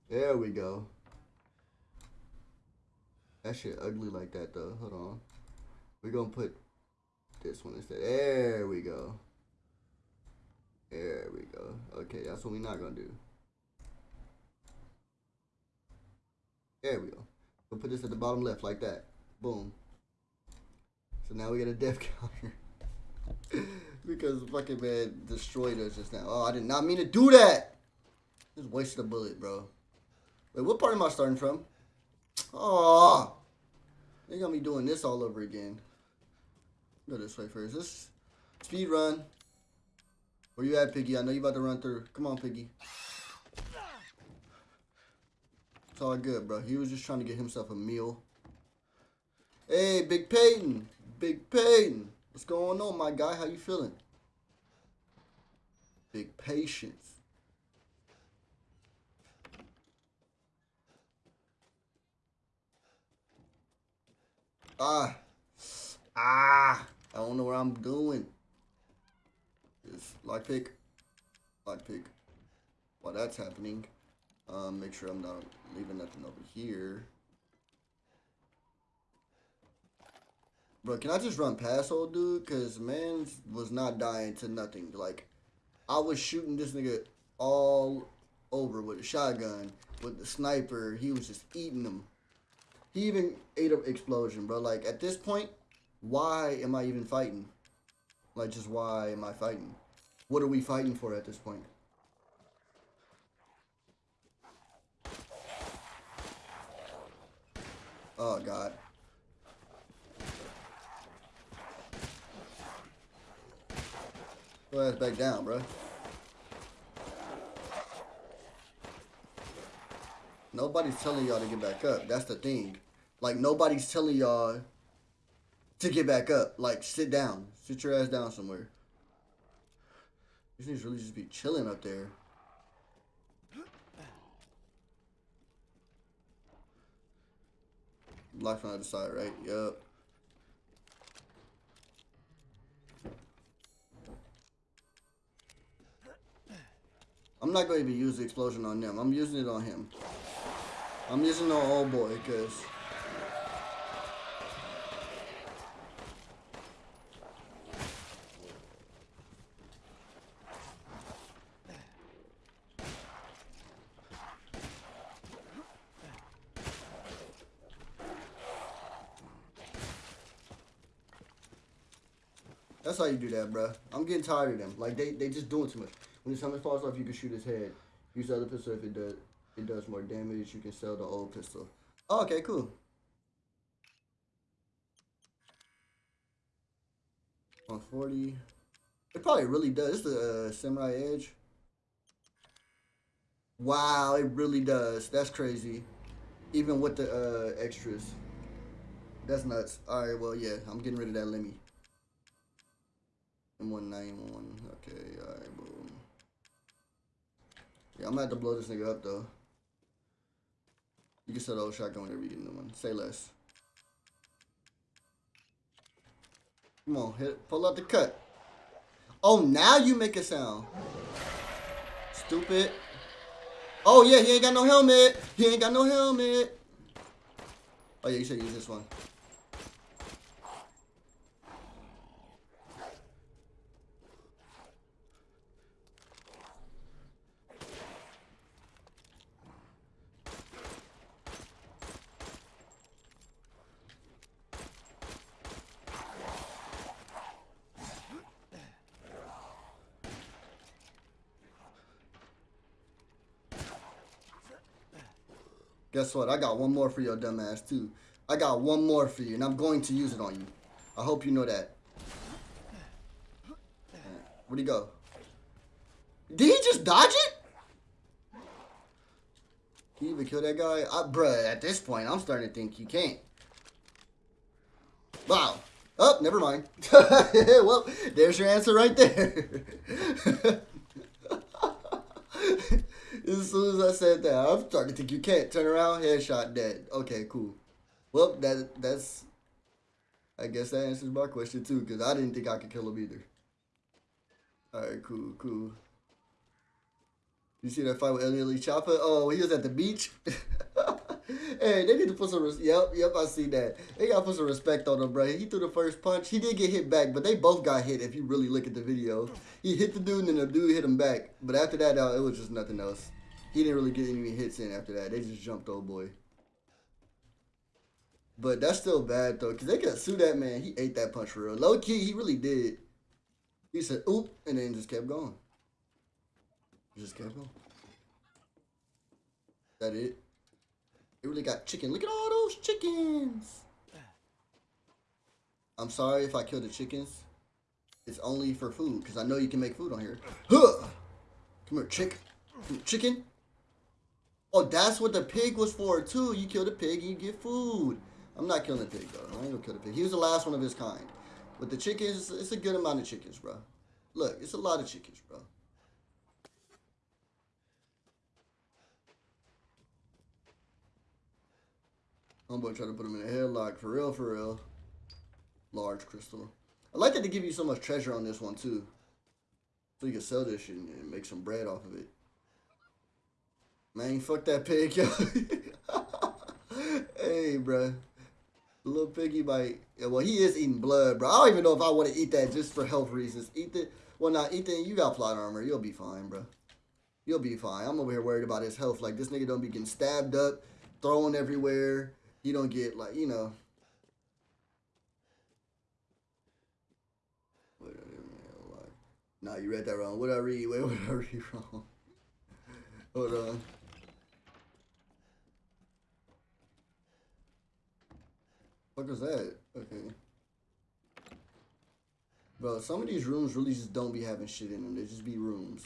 S1: There we go. That shit ugly like that though. Hold on. We're gonna put this one instead. There we go. There we go. Okay, that's what we're not gonna do. There we go. We'll put this at the bottom left like that. Boom. So now we get a death counter. because fucking man destroyed us just now. Oh, I did not mean to do that. Just wasted a bullet, bro. Wait, what part am I starting from? Oh, they gonna be doing this all over again. Go this way first. This speed run. Where you at, Piggy? I know you about to run through. Come on, Piggy. All good, bro. He was just trying to get himself a meal. Hey, Big Peyton. Big Peyton. What's going on, my guy? How you feeling? Big patience. Ah. Ah. I don't know what I'm doing. Just lock pick. Lock pick. While that's happening, um, make sure I'm not leaving nothing over here. Bro, can I just run past old dude? Cause man was not dying to nothing. Like, I was shooting this nigga all over with a shotgun, with the sniper. He was just eating them. He even ate an explosion, bro. Like, at this point, why am I even fighting? Like, just why am I fighting? What are we fighting for at this point? Oh, God. Go ass back down, bro. Nobody's telling y'all to get back up. That's the thing. Like, nobody's telling y'all to get back up. Like, sit down. Sit your ass down somewhere. These things really just be chilling up there. Locked on the other side, right? Yup. I'm not going to use the explosion on them. I'm using it on him. I'm using the old boy because how you do that, bro. I'm getting tired of them. Like they, they just doing too much. When his helmet falls off, you can shoot his head. Use the other pistol if it does it does more damage. You can sell the old pistol. Oh, okay, cool. On 40. It probably really does. It's the uh, Samurai Edge. Wow, it really does. That's crazy. Even with the uh, extras. That's nuts. Alright, well, yeah. I'm getting rid of that LEMI. M1911. Okay, alright, boom. Yeah, I'm gonna have to blow this nigga up, though. You can sell the old shotgun whenever you get a new one. Say less. Come on, hit, pull out the cut. Oh, now you make a sound. Stupid. Oh, yeah, he ain't got no helmet. He ain't got no helmet. Oh, yeah, you should use this one. Guess what? I got one more for your dumbass too. I got one more for you, and I'm going to use it on you. I hope you know that. Where'd he go? Did he just dodge it? Can you even kill that guy? I, bruh, at this point, I'm starting to think you can't. Wow. Oh, never mind. well, there's your answer right there. as soon as I said that, I'm starting to think you can't turn around, headshot, dead. Okay, cool. Well, that that's. I guess that answers my question too, because I didn't think I could kill him either. All right, cool, cool. You see that fight with Ellie Chopper? Oh, he was at the beach. hey, they need to put some. Yep, yep, I see that. They gotta put some respect on him, bro. He threw the first punch. He did get hit back, but they both got hit. If you really look at the video, he hit the dude, and then the dude hit him back. But after that, it was just nothing else. He didn't really get any hits in after that. They just jumped old boy. But that's still bad though, cause they could sue that man. He ate that punch for real. Low key, he really did. He said oop, and then just kept going. Just kept going. That it? They really got chicken. Look at all those chickens. I'm sorry if I killed the chickens. It's only for food, because I know you can make food on here. Huh! Come here, chick. Come here, chicken. Oh, that's what the pig was for, too. You kill the pig and you get food. I'm not killing the pig, though. I ain't gonna kill the pig. He was the last one of his kind. But the chickens, it's a good amount of chickens, bro. Look, it's a lot of chickens, bro. Homeboy to put him in a headlock. For real, for real. Large crystal. I like that they give you so much treasure on this one, too. So you can sell this and make some bread off of it. Man, fuck that pig, yo. hey, bruh. Little piggy bite. Yeah, well, he is eating blood, bro. I don't even know if I want to eat that just for health reasons. Eat the, well, not Ethan. You got plot armor. You'll be fine, bro. You'll be fine. I'm over here worried about his health. Like this nigga don't be getting stabbed up, thrown everywhere. He don't get like you know. Nah, you read that wrong. What I read? Wait, what I read wrong? Hold on. What was that? Okay. Bro, some of these rooms really just don't be having shit in them. They just be rooms.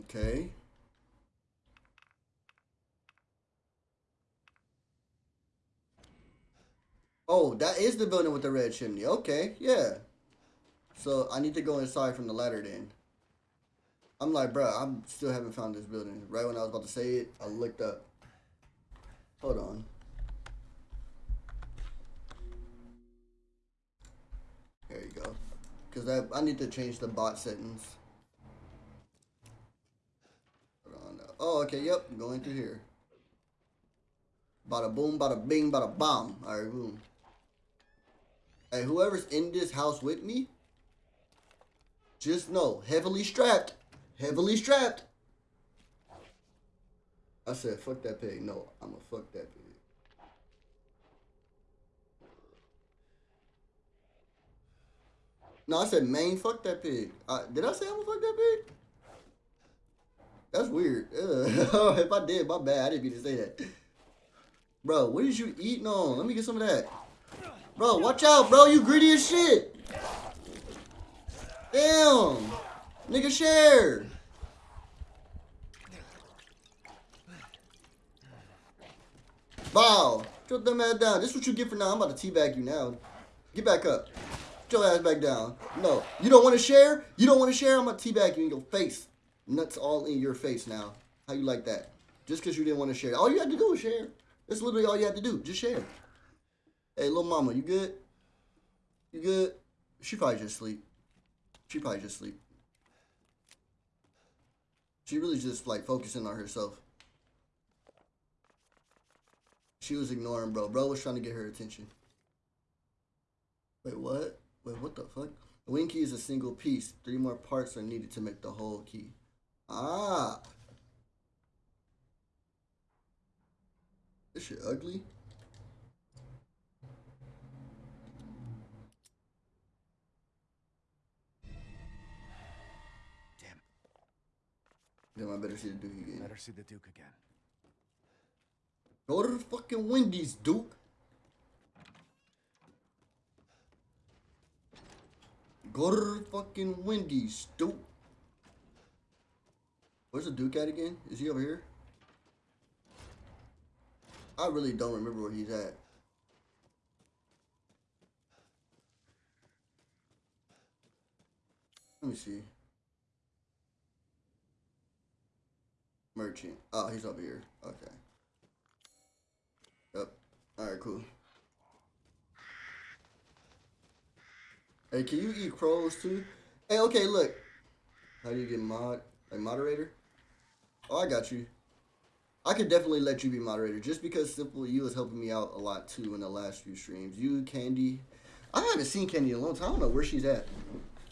S1: Okay. Oh, that is the building with the red chimney. Okay, yeah. So I need to go inside from the ladder then. I'm like, bro, I'm still haven't found this building. Right when I was about to say it, I looked up. Hold on. There you go. Cause I I need to change the bot settings. Hold on. Oh, okay. Yep, going through here. Bada boom, bada bing, bada bomb. All right, boom. Hey, whoever's in this house with me, just know, heavily strapped. Heavily strapped. I said, fuck that pig. No, I'm gonna fuck that pig. No, I said, main, fuck that pig. Uh, did I say I'm gonna fuck that pig? That's weird. If I did, my bad. I didn't mean to say that. Bro, what is you eating on? Let me get some of that. Bro, watch out, bro. You greedy as shit. Damn. Nigga, share. Wow. Put them ass down. This is what you get for now. I'm about to teabag you now. Get back up. Put your ass back down. No. You don't want to share? You don't want to share? I'm going to teabag you in your face. Nuts all in your face now. How you like that? Just because you didn't want to share. All you had to do was share. That's literally all you had to do. Just share. Hey, little mama, you good? You good? She probably just sleep. She probably just sleep. She really just like focusing on herself. She was ignoring bro. Bro was trying to get her attention. Wait, what? Wait, what the fuck? The wing key is a single piece. Three more parts are needed to make the whole key. Ah. This shit ugly.
S3: Damn.
S1: Damn, I better see the Duke again.
S5: Better see the Duke again.
S1: Go to the fucking Wendy's, Duke. Go to the fucking Wendy's, Duke. Where's the Duke at again? Is he over here? I really don't remember where he's at. Let me see. Merchant. Oh, he's over here. Okay. Alright, cool. Hey, can you eat crows too? Hey, okay, look. How do you get mod like moderator? Oh, I got you. I could definitely let you be moderator just because Simple You was helping me out a lot too in the last few streams. You, Candy. I haven't seen Candy in a long time. I don't know where she's at.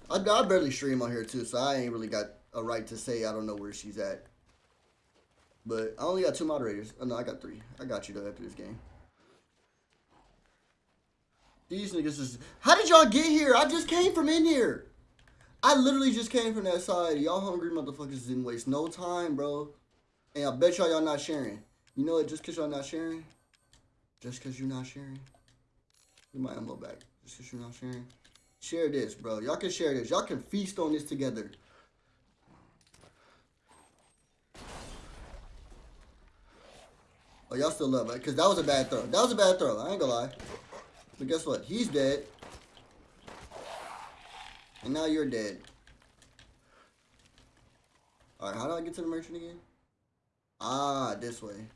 S1: I, I barely stream on here too, so I ain't really got a right to say I don't know where she's at. But I only got two moderators. Oh, no, I got three. I got you though after this game. These niggas is. How did y'all get here? I just came from in here. I literally just came from that side. Y'all hungry motherfuckers didn't waste no time, bro. And I bet y'all y'all not sharing. You know what? Just cause y'all not sharing, just cause you're not sharing. Get my ammo back. Just cause you're not sharing. Share this, bro. Y'all can share this. Y'all can feast on this together. Oh, y'all still love it. Because that was a bad throw. That was a bad throw. I ain't gonna lie. But guess what? He's dead. And now you're dead. Alright, how do I get to the merchant again? Ah, this way.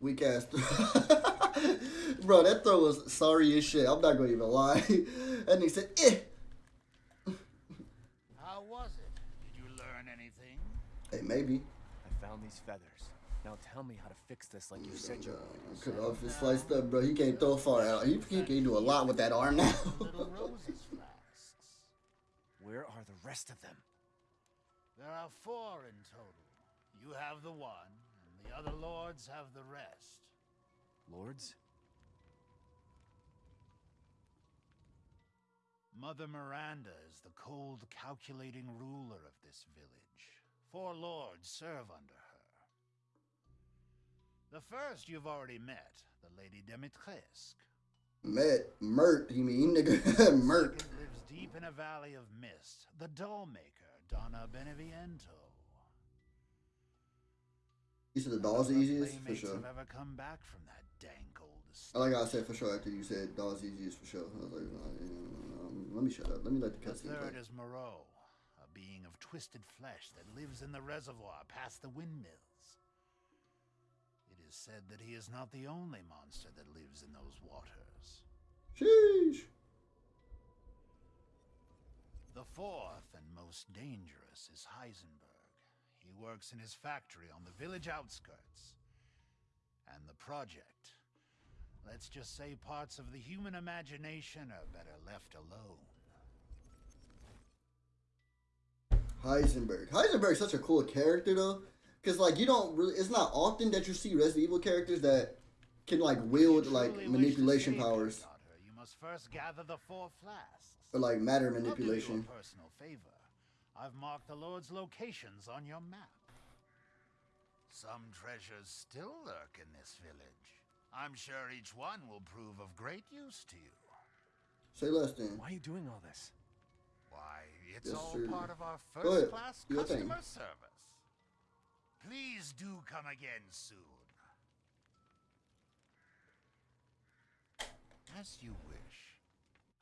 S1: Weak ass. Bro, that throw was sorry as shit. I'm not gonna even lie. and he said, eh.
S3: How was it? Did you learn anything?
S1: Hey, maybe.
S5: I found these feathers. Now tell me how to fix this like you said you would.
S1: Cut off his sliced up, bro. He can't throw far out. He, he can do a lot with that arm now.
S3: Little Rose's flasks.
S5: Where are the rest of them?
S3: There are four in total. You have the one, and the other lords have the rest.
S5: Lords?
S3: Mother Miranda is the cold, calculating ruler of this village. Four lords serve under her. The first you've already met, the Lady Dimitrescu.
S1: Met, mert, you mean, nigga? mert.
S3: Lives deep in a valley of mist, the doll maker, Donna Beneviento.
S1: You said the doll's the easiest? For sure.
S3: have ever come back from that dank old estate.
S1: like how I said for sure after you said doll's easiest for sure. I was like, um, let me shut up. Let me let the
S3: The
S1: cutscene
S3: third
S1: play.
S3: is Moreau, being of twisted flesh that lives in the reservoir past the windmills. It is said that he is not the only monster that lives in those waters.
S1: Sheesh.
S3: The fourth and most dangerous is Heisenberg. He works in his factory on the village outskirts. And the project. Let's just say parts of the human imagination are better left alone.
S1: Heisenberg. Heisenberg's such a cool character though, because like you don't really. It's not often that you see Resident Evil characters that can like wield like
S3: truly wish to
S1: manipulation powers
S3: you must first gather the four flasks.
S1: or like matter
S3: I'll do
S1: manipulation.
S3: personal favor. I've marked the Lord's locations on your map. Some treasures still lurk in this village. I'm sure each one will prove of great use to you.
S1: Say less then.
S5: Why are you doing all this?
S3: Why, it's
S1: Yes,
S3: all
S1: sir.
S3: part of our
S1: your thing.
S3: customer service. Please do come again soon. As you wish.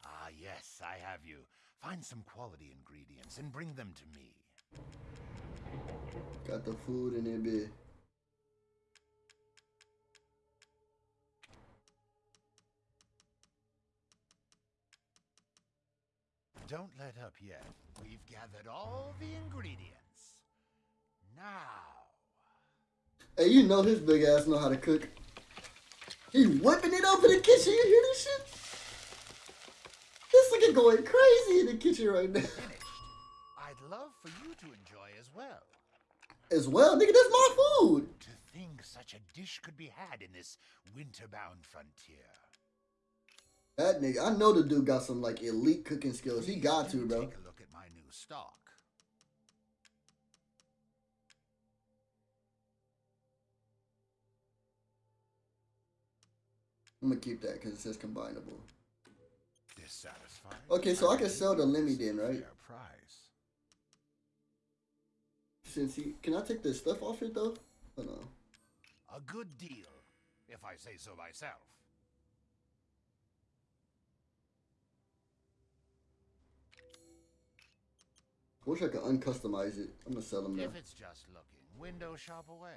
S3: Ah, yes, I have you. Find some quality ingredients and bring them to me.
S1: Got the food in there, bit.
S3: Don't let up yet. We've gathered all the ingredients. Now.
S1: Hey, you know his big ass know how to cook. He whipping it up in the kitchen. You hear this shit? This nigga going crazy in the kitchen right now.
S3: Finish. I'd love for you to enjoy as well.
S1: As well, nigga, that's my food.
S3: To think such a dish could be had in this winter-bound frontier.
S1: That nigga, I know the dude got some like elite cooking skills. He got to, bro.
S3: Take a look at my new stock.
S1: I'm gonna keep that because it says combinable.
S3: Dissatisfied?
S1: Okay, so I can sell the
S3: LEMI
S1: then, right?
S3: price.
S1: Since he, can I take the stuff off it though? Hold on.
S3: A good deal, if I say so myself.
S1: Wish I could uncustomize it. I'm gonna sell them now.
S3: If it's just looking, window shop away.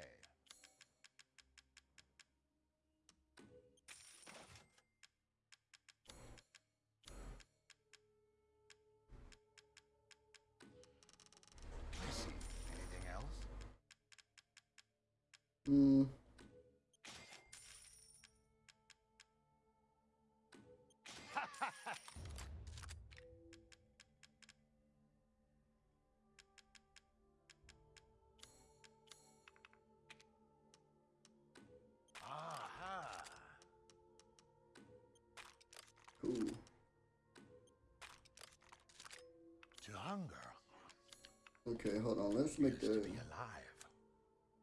S3: I see. Anything else?
S1: Hmm. Okay, hold on. Let's make the
S3: be alive.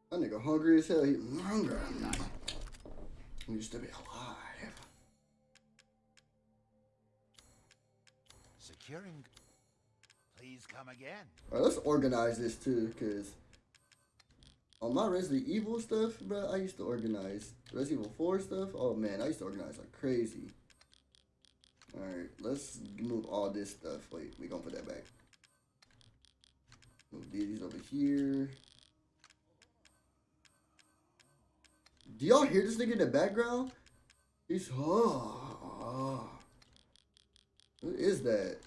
S1: that nigga hungry as hell. He hungry. He used to be alive.
S3: Securing. Please come again.
S1: All right, let's organize this too, cause on my Resident Evil stuff, bro, I used to organize Resident Evil 4 stuff. Oh man, I used to organize like crazy. All right, let's move all this stuff. Wait, we gonna put that back. Move these over here. Do y'all hear this nigga in the background? He's oh, oh. What is that?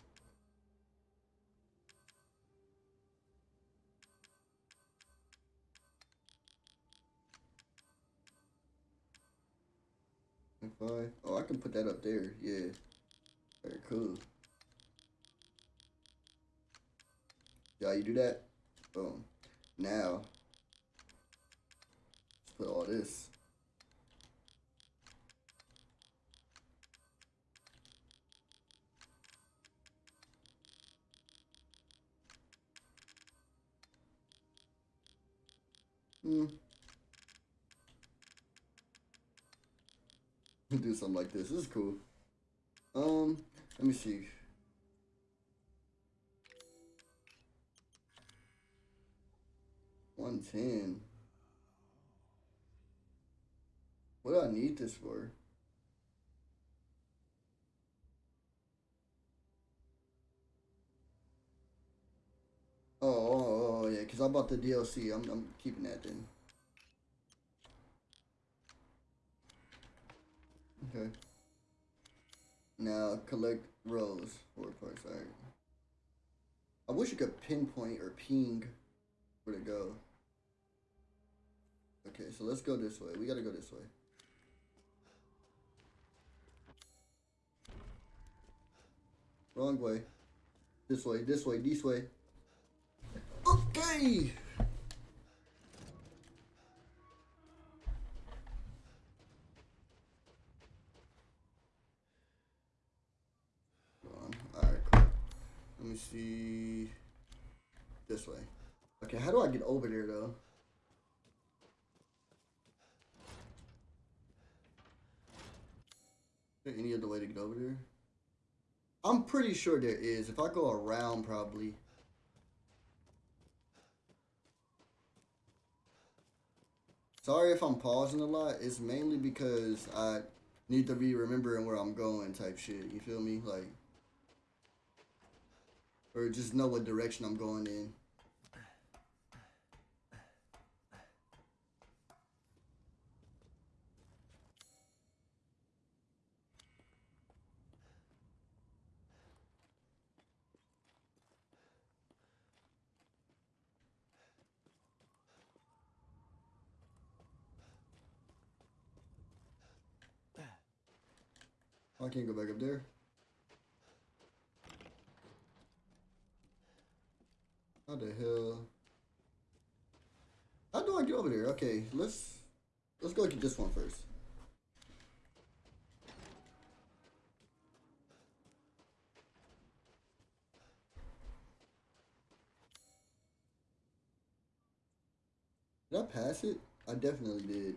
S1: Five. Oh, I can put that up there. Yeah. Very cool. Yeah, you do that. Boom. Now, put all this. Hmm. do something like this. This is cool. Um, let me see. One ten. What do I need this for? Oh, oh, oh, oh yeah, because I bought the DLC. I'm, I'm keeping that then. Okay. Now collect rows. Four parts. Alright. I wish you could pinpoint or ping where to go. Okay, so let's go this way. We gotta go this way. Wrong way. This way, this way, this way. Okay! Alright, cool. Let me see. This way. Okay, how do I get over there though? Any other way to get over there? I'm pretty sure there is. If I go around, probably. Sorry if I'm pausing a lot. It's mainly because I need to be remembering where I'm going type shit. You feel me? Like, or just know what direction I'm going in. Can't go back up there. How the hell? How do I get over there? Okay, let's let's go get this one first. Did I pass it? I definitely did.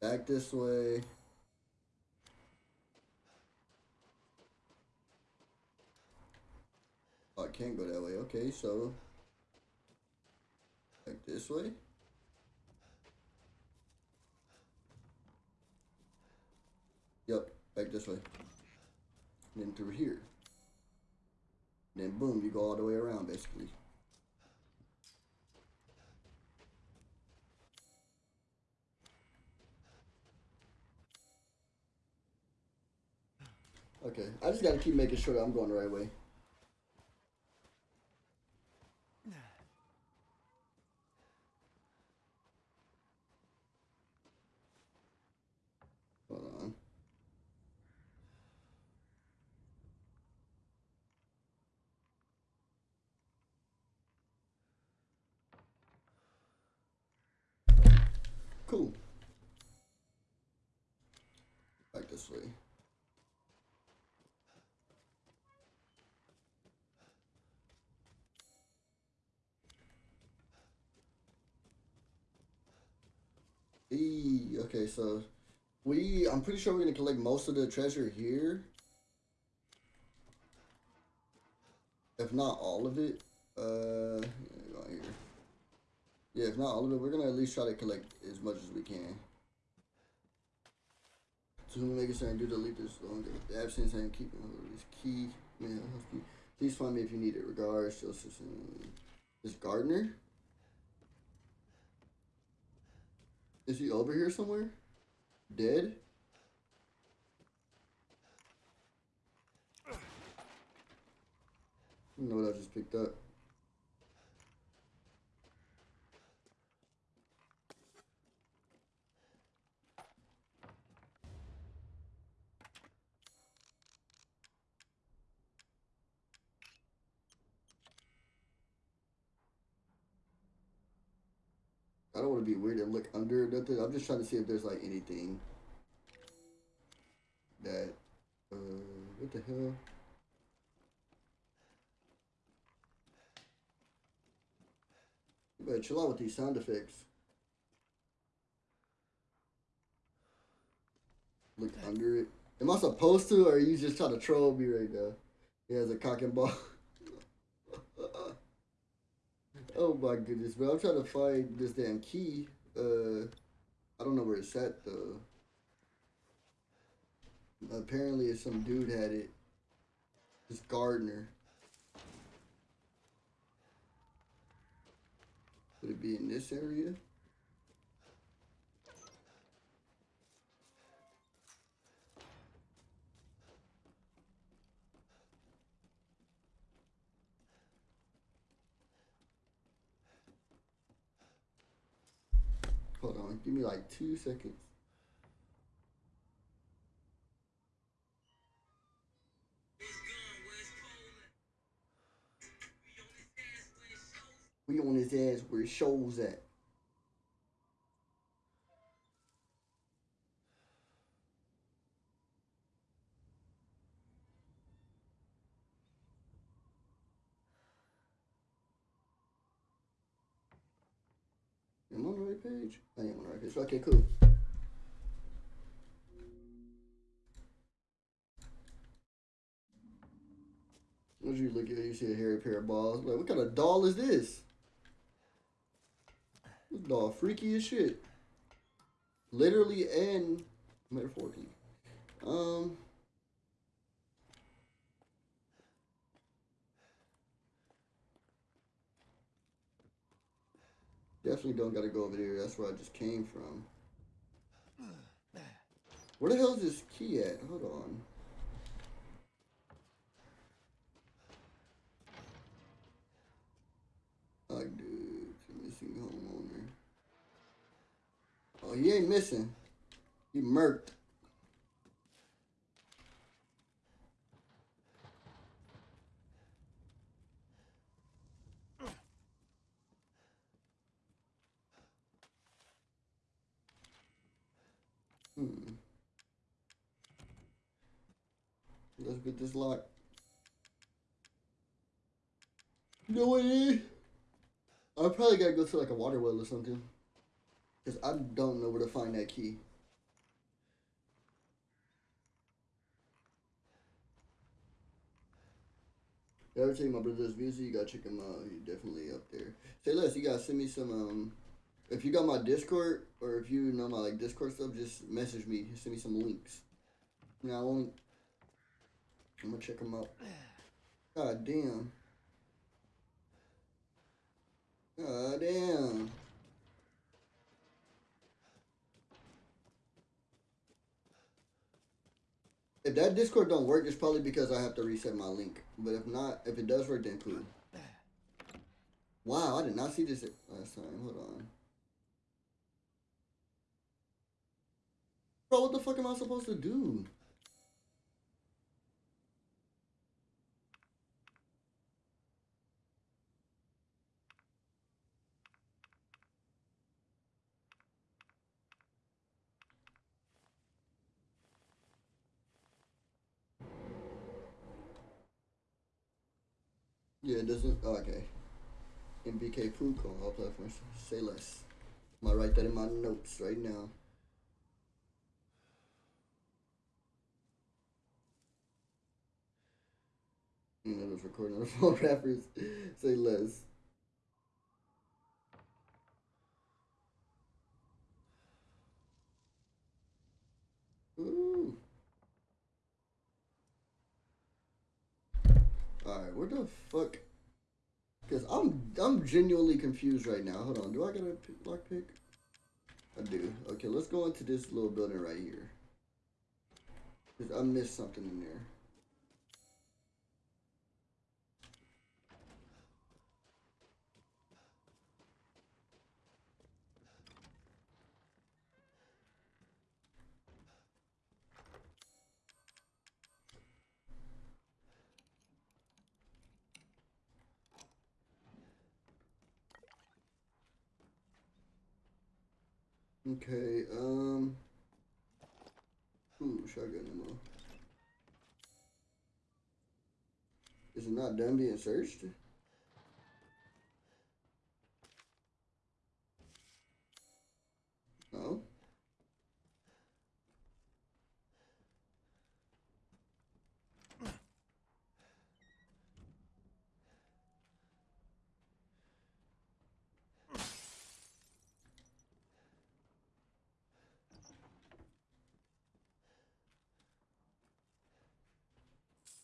S1: Back this way. Oh, I can't go that way. Okay, so... Like this way? Yep, back this way. And then through here. And then boom, you go all the way around, basically. Okay, I just gotta keep making sure that I'm going the right way. Eee, okay, so we, I'm pretty sure we're gonna collect most of the treasure here. If not all of it, uh, yeah, go here. Yeah, if not all of it, we're gonna at least try to collect as much as we can. So we make it certain do delete this long the absence and keeping this key. Man. Please find me if you need it. Regards, Joseph. Is Gardner? Is he over here somewhere? Dead? Know what I just picked up. Don't want to be weird and look under nothing. I'm just trying to see if there's like anything that uh what the hell? You better chill out with these sound effects. Look under it. Am I supposed to, or are you just trying to troll me right now? He has a cock and ball. oh my goodness, bro. I'm trying to find this damn key. Uh, I don't know where it's at though. Apparently, some dude had it. This gardener. Would it be in this area? Hold on, give me like two seconds. We on his ass where it shows at. On the right page? I am on the right page. Okay, cool. As you look at you see a hairy pair of balls. Like, what kind of doll is this? This doll freaky as shit. Literally and metaphorically. Um. Definitely don't gotta go over there. That's where I just came from. Where the hell is this key at? Hold on. Like, dude, missing homeowner. Oh, he ain't missing. He murked. Hmm. Let's get this lock. No way. I probably gotta go to like a water well or something. Because I don't know where to find that key. You ever take my brother's music? You gotta check him out. He's definitely up there. Say less, you gotta send me some um if you got my Discord or if you know my like Discord stuff, just message me. Send me some links. Now I won't I'm gonna check them out. God damn. God damn. If that Discord don't work, it's probably because I have to reset my link. But if not, if it does work, then cool. Wow, I did not see this last time. Hold on. Bro, what the fuck am I supposed to do? It doesn't. Oh, okay. MBK Pook on all platforms. Say less. I'm gonna write that in my notes right now. You know, those recording on the phone rappers. Say less. Ooh. Alright, where the fuck? Cause I'm I'm genuinely confused right now. Hold on, do I get a pick, lock pick? I do. Okay, let's go into this little building right here. Cause I missed something in there. Okay, um. Ooh, shotgun ammo. Is it not done being searched? No.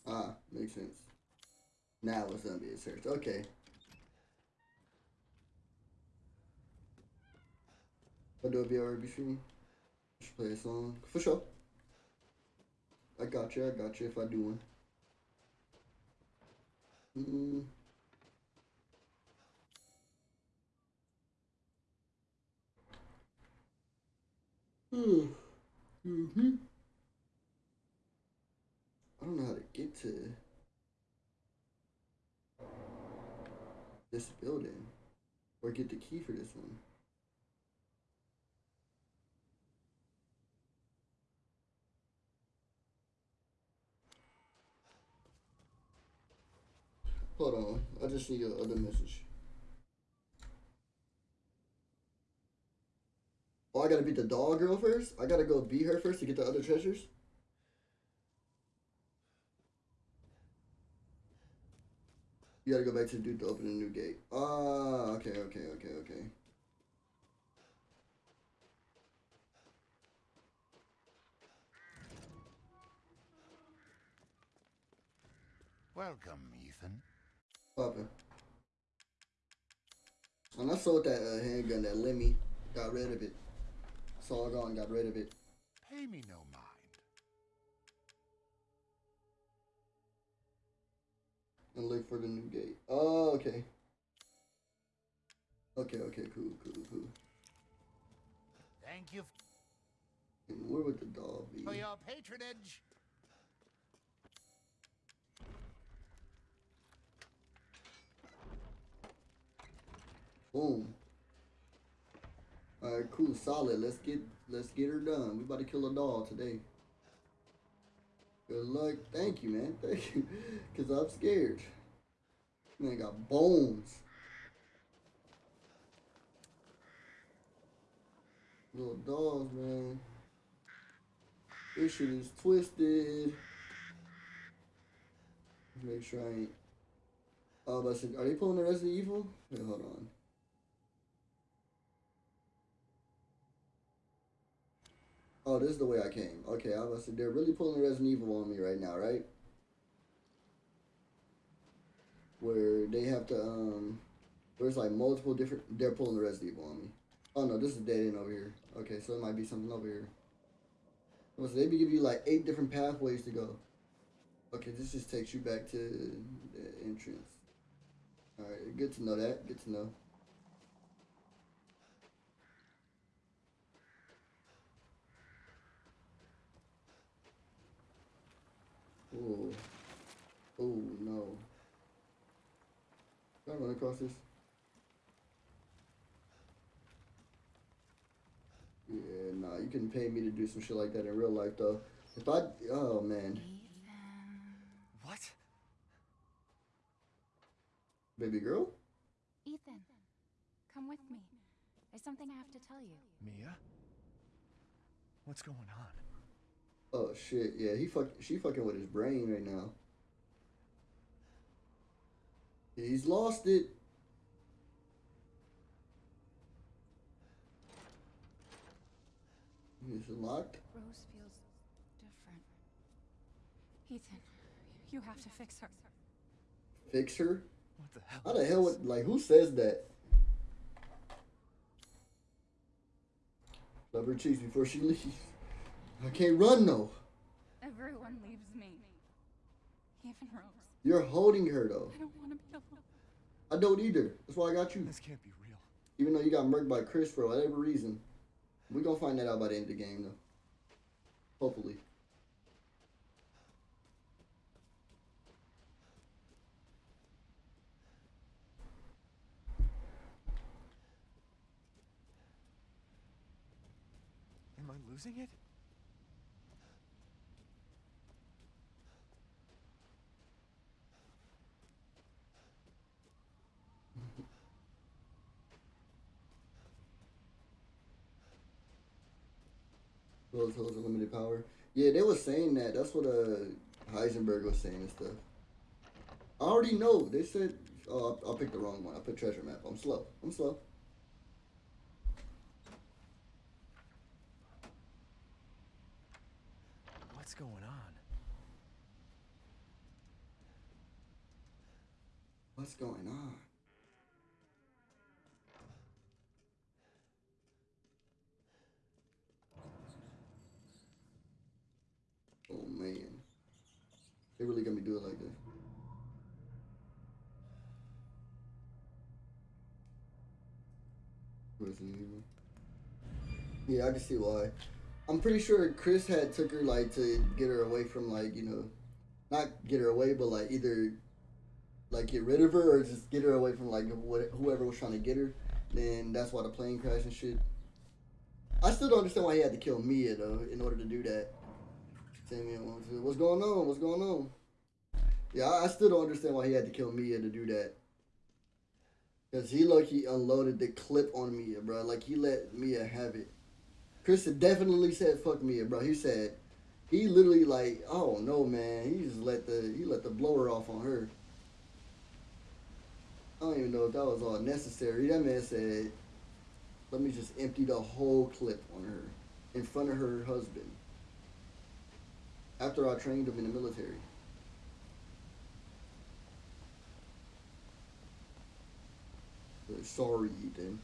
S1: Ah, makes sense. Now it's gonna be a search. Okay. I'll do a BRB stream. Just play a song. For sure. I got you, I got you if I do one. Mm. Hmm. Mm-hmm. I don't know how to get to this building or get the key for this one. Hold on, I just need your other message. Oh, I gotta beat the doll girl first? I gotta go beat her first to get the other treasures? You gotta go back to the dude to open a new gate. Ah, okay, okay, okay, okay.
S3: Welcome, Ethan.
S1: Poppin'. And I sold that uh, handgun, that LEMI. Got rid of it. Saw gone, got rid of it.
S3: Pay me no
S1: And look for the new gate. Oh, okay. Okay, okay, cool, cool, cool.
S3: Thank you
S1: And where would the dog be?
S3: for your patronage.
S1: Boom. Alright, cool, solid. Let's get let's get her done. We about to kill a dog today. Good luck. Thank you, man. Thank you. Cause I'm scared. Man got bones. Little dogs, man. This shit is twisted. Make sure I ain't. Oh, but are they pulling the Resident Evil? Wait, hold on. Oh, this is the way I came. Okay, I was they're really pulling Resident Evil on me right now, right? Where they have to um there's like multiple different they're pulling the Resident Evil on me. Oh no, this is dead end over here. Okay, so it might be something over here. Was they be give you like eight different pathways to go. Okay, this just takes you back to the entrance. Alright, good to know that. Good to know. Oh. Oh no. Can I run across this? Yeah, nah, you couldn't pay me to do some shit like that in real life though. If I oh man.
S5: What?
S1: Baby girl?
S7: Ethan, come with me. There's something I have to tell you.
S5: Mia? What's going on?
S1: Oh shit, yeah, he fuck she fucking with his brain right now. He's lost it. Is it. It's locked.
S7: Rose feels different. Ethan, you have to fix her.
S1: Fix her?
S5: What the hell?
S1: How the hell would like who says that? Love her cheeks before she leaves. I can't run though.
S7: Everyone leaves me. Even Rose.
S1: You're holding her though.
S7: I don't want to be alone.
S1: I don't either. That's why I got you.
S5: This can't be real.
S1: Even though you got murked by Chris for whatever reason. We're gonna find that out by the end of the game though. Hopefully.
S5: Am I losing it?
S1: Rose holds unlimited power. Yeah, they were saying that. That's what uh Heisenberg was saying and stuff. I already know. They said, oh, I, I picked the wrong one. I put treasure map. I'm slow. I'm slow.
S5: What's going on?
S1: What's going on? Oh man. They really got me do it like this. Yeah, I can see why. I'm pretty sure Chris had took her like to get her away from like, you know, not get her away, but like either like get rid of her or just get her away from like what, whoever was trying to get her. Then that's why the plane crashed and shit. I still don't understand why he had to kill Mia though in order to do that. Samuel What's going on? What's going on? Yeah, I, still don't understand why he had to kill Mia to do that. Cause he look he unloaded the clip on Mia, bro. Like he let Mia have it. Chris definitely said fuck Mia, bro. He said he literally like, oh no man, he just let the he let the blower off on her. I don't even know if that was all necessary. That man said, let me just empty the whole clip on her in front of her husband. After I trained him in the military. Sorry, Ethan.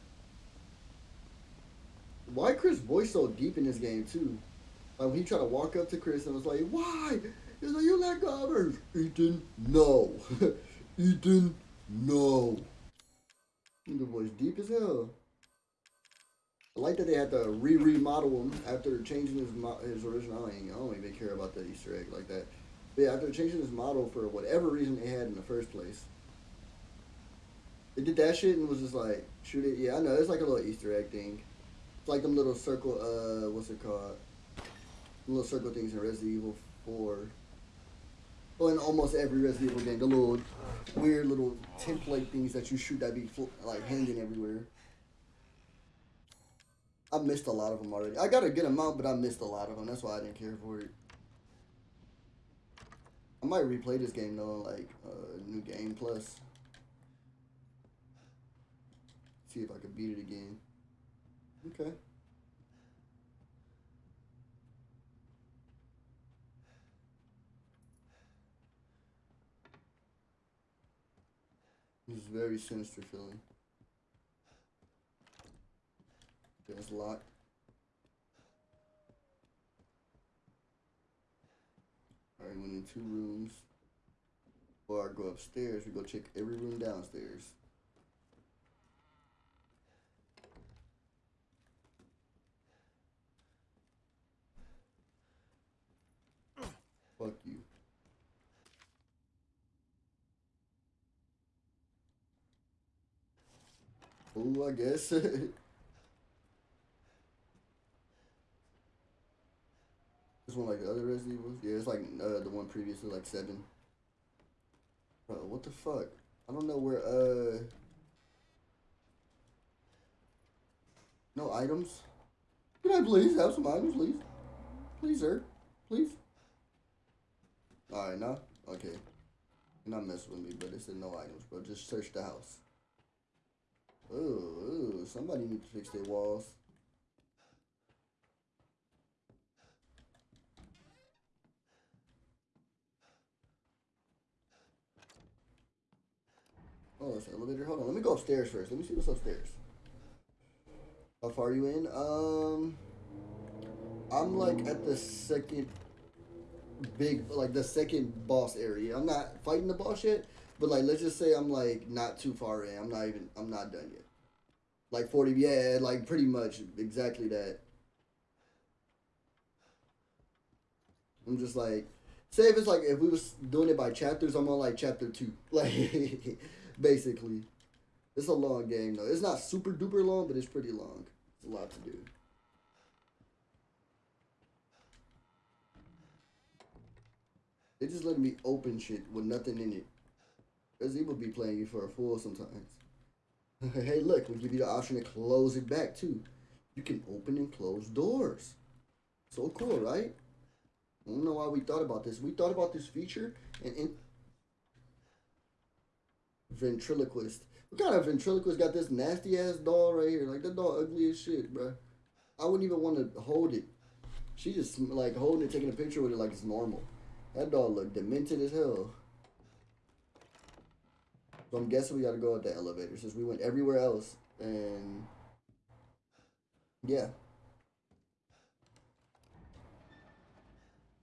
S1: Why Chris' voice so deep in this game too? Like when he tried to walk up to Chris and was like, "Why?" He's like, "You let go of her." Ethan, no. Ethan, no. The voice deep as hell. I like that they had to re remodel him after changing his his original. I, ain't, I don't even care about the Easter egg like that. But yeah, after changing his model for whatever reason they had in the first place, they did that shit and was just like shoot it. Yeah, I know it's like a little Easter egg thing. It's like them little circle. Uh, what's it called? The little circle things in Resident Evil Four. Well, in almost every Resident Evil game, the little weird little template things that you shoot that be like hanging everywhere. I missed a lot of them already. I got a good amount, but I missed a lot of them. That's why I didn't care for it. I might replay this game though, like uh, new game plus. See if I can beat it again. Okay. This is very sinister feeling. Okay, it's locked. Alright, went in two rooms. Or I go upstairs, we go check every room downstairs. Fuck you. Ooh, I guess. This one like the other Resident Evil? Yeah, it's like uh, the one previously, like seven. Bro, what the fuck? I don't know where, uh... No items? Can I please have some items, please? Please, sir. Please. Alright, now? Okay. You're not messing with me, but it said no items, bro. Just search the house. Ooh, ooh, somebody need to fix their walls. Oh, it's elevator. Hold on. Let me go upstairs first. Let me see what's upstairs. How far are you in? Um, I'm like at the second big, like the second boss area. I'm not fighting the boss yet, but like let's just say I'm like not too far in. I'm not even. I'm not done yet. Like 40. Yeah, like pretty much exactly that. I'm just like, say if it's like if we was doing it by chapters, I'm on like chapter two. Like basically. It's a long game though. It's not super duper long, but it's pretty long. It's a lot to do. They just letting me open shit with nothing in it. Resident Evil be playing you for a fool sometimes. hey, look, we give you the option to close it back too. You can open and close doors. So cool, right? I don't know why we thought about this. We thought about this feature and ventriloquist. What kind of ventriloquist got this nasty ass doll right here? Like that doll ugly as shit, bro. I wouldn't even want to hold it. She just like holding it, taking a picture with it like it's normal. That doll look demented as hell. So I'm guessing we gotta go up the elevator since we went everywhere else and yeah.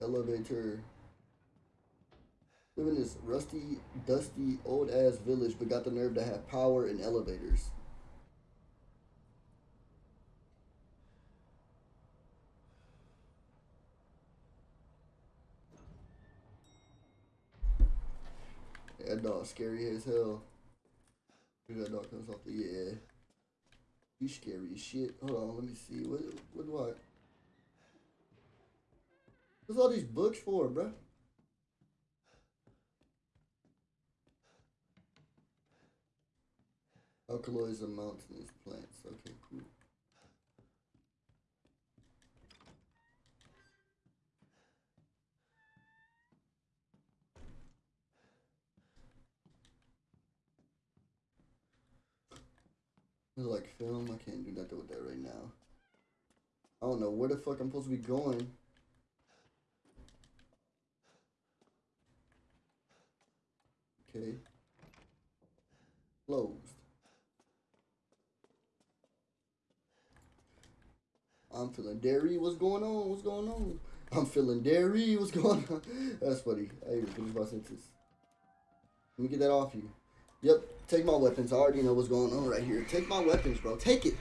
S1: Elevator. Live in this rusty, dusty, old ass village, but got the nerve to have power and elevators. That dog scary as hell. That dog comes off the yeah. He's scary as shit. Hold on, let me see. What what do I What's all these books for, bruh? Alkaloids and mountainous plants. Okay, cool. Like film. I can't do nothing with that right now. I don't know where the fuck I'm supposed to be going. Okay. Closed. I'm feeling dairy. What's going on? What's going on? I'm feeling dairy. What's going on? That's funny. I even finished my sentence. Let me get that off you. Yep. Take my weapons. I already know what's going on right here. Take my weapons, bro. Take it.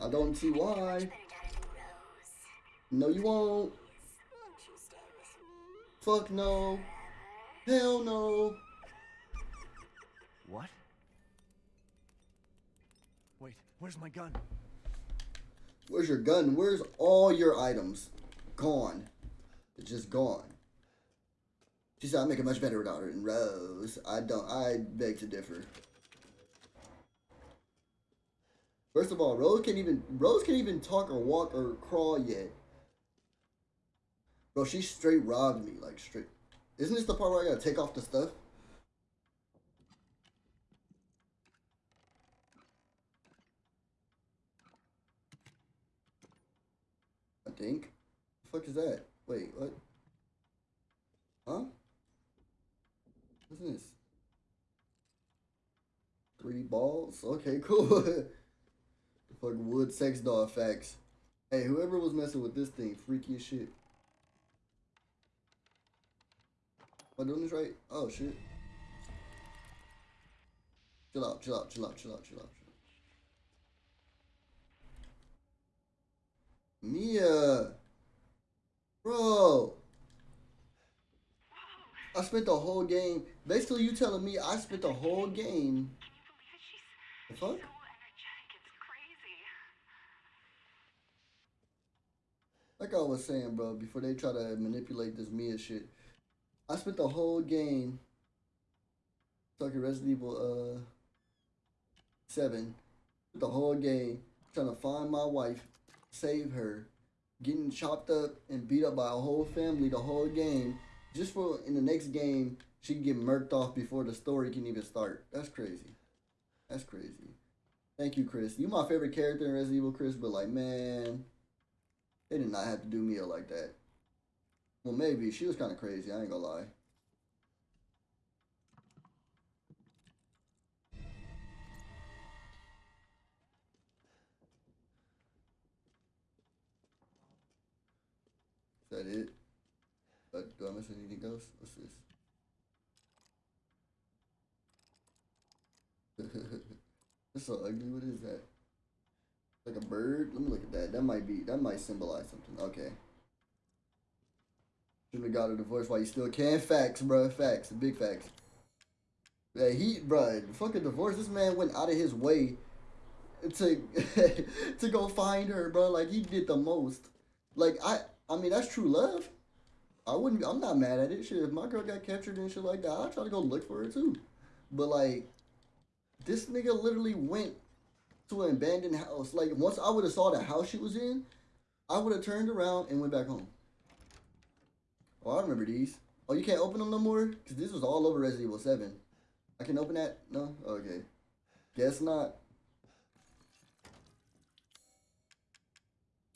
S1: I don't see why. No, you won't. Fuck no. Hell no.
S5: What? Wait, where's my gun?
S1: Where's your gun? Where's all your items? Gone. It's just gone. She said, I make it much better her. And Rose, I don't, I beg to differ. First of all, Rose can't even, Rose can't even talk or walk or crawl yet. Bro, she straight robbed me, like straight. Isn't this the part where I gotta take off the stuff? I think. The fuck is that? Wait, what? Huh? What's this? Three balls? Okay, cool. the fuck wood sex doll facts. Hey, whoever was messing with this thing, freaky as shit. Am I doing this right? Oh shit. Chill out, chill out, chill out, chill out, chill out. Mia! Bro! I spent the whole game. Basically, you telling me I spent the whole game. The fuck? Like I was saying, bro, before they try to manipulate this Mia shit, I spent the whole game talking Resident Evil uh seven, the whole game trying to find my wife, save her, getting chopped up and beat up by a whole family the whole game, just for in the next game she can get murked off before the story can even start. That's crazy. That's crazy. Thank you, Chris. You my favorite character in Resident Evil, Chris, but like man, they did not have to do Mia like that. Well, maybe she was kind of crazy. I ain't gonna lie. Is that it? Uh, do I miss anything else? What's this? That's so ugly. What is that? Like a bird? Let me look at that. That might be. That might symbolize something. Okay. Shouldn't have got a divorce while you still can. Facts, bro. Facts. Big facts. That he, bro. Fucking divorce. This man went out of his way to to go find her, bro. Like he did the most. Like I, I mean, that's true love. I wouldn't. I'm not mad at it. Shit, if my girl got captured and shit like that, I'd try to go look for her too. But like, this nigga literally went to an abandoned house. Like once I would have saw the house she was in, I would have turned around and went back home. Oh, I remember these. Oh, you can't open them no more? Because this was all over Resident Evil 7. I can open that? No? Okay. Guess not.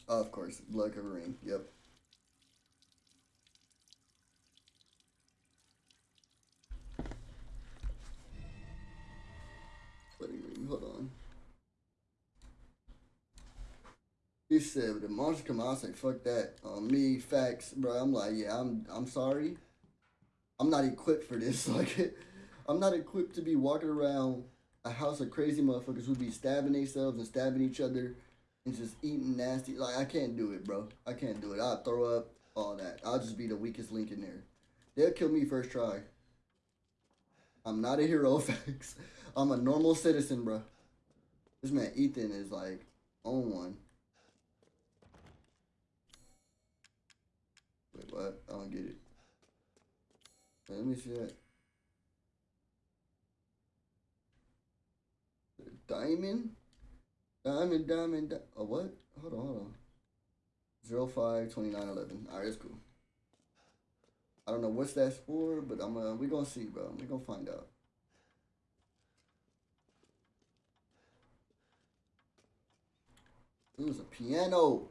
S1: Of course. Blood cover ring. Yep. Hold on. He said, "If the monster come out, I say, fuck that. On me, facts, bro. I'm like, yeah, I'm, I'm sorry. I'm not equipped for this. Like, I'm not equipped to be walking around a house of crazy motherfuckers who be stabbing themselves and stabbing each other and just eating nasty. Like, I can't do it, bro. I can't do it. I'll throw up, all that. I'll just be the weakest link in there. They'll kill me first try. I'm not a hero, facts. I'm a normal citizen, bro. This man Ethan is like on one. Wait, what? I don't get it. Wait, let me see that. Diamond? Diamond, diamond, di- oh, what? Hold on, hold on. Zero five twenty nine eleven. Alright, that's cool. I don't know what's that's for, but I'm uh, we gonna see, bro. We gonna find out. It was a piano.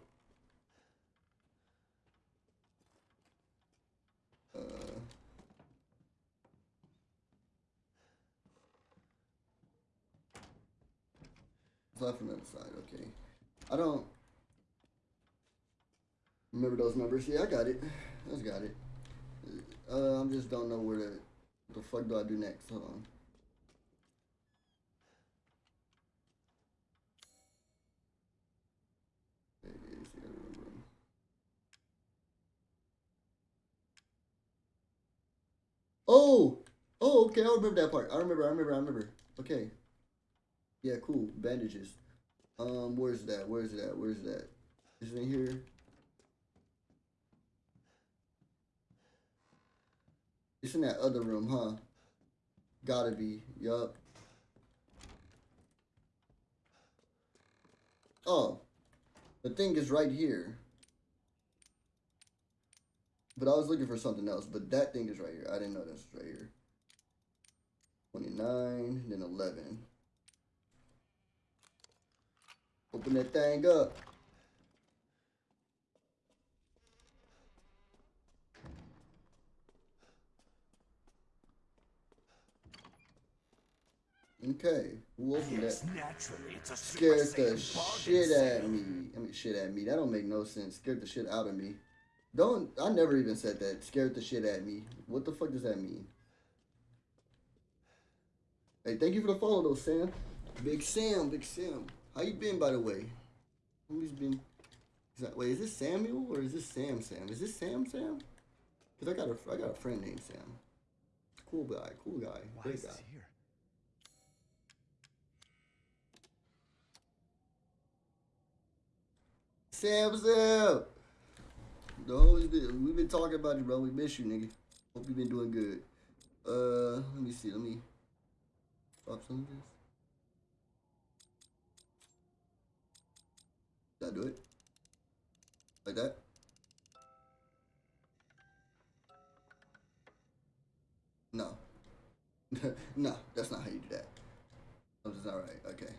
S1: Uh, left from the other side. Okay. I don't remember those numbers. Yeah, I got it. I just got it. Uh, I just don't know where to. What the fuck do I do next? Hold on. Oh! Oh, okay, I remember that part. I remember, I remember, I remember. Okay. Yeah, cool. Bandages. Um, where's that? Where's that? Where's that? Is it in here? It's in that other room, huh? Gotta be. Yup. Oh. The thing is right here. But I was looking for something else. But that thing is right here. I didn't know this was right here. 29, then 11. Open that thing up. Okay, opened
S8: Yes,
S1: that?
S8: naturally, it's a Super
S1: Scared the shit at me. I mean, shit at me. That don't make no sense. Scared the shit out of me. Don't. I never even said that. Scared the shit at me. What the fuck does that mean? Hey, thank you for the follow though, Sam. Big Sam, Big Sam. How you been, by the way? Who's been? Is that, wait, is this Samuel or is this Sam? Sam? Is this Sam? Sam? Cause I got a I got a friend named Sam. Cool guy, cool guy,
S5: Why
S1: great guy.
S5: here?
S1: Sam, Sam. No, we've been, we've been talking about you, bro. We miss you, nigga. Hope you've been doing good. Uh, let me see. Let me drop some of this. Did I do it? Like that? No. no, that's not how you do that. Something's not right. Okay.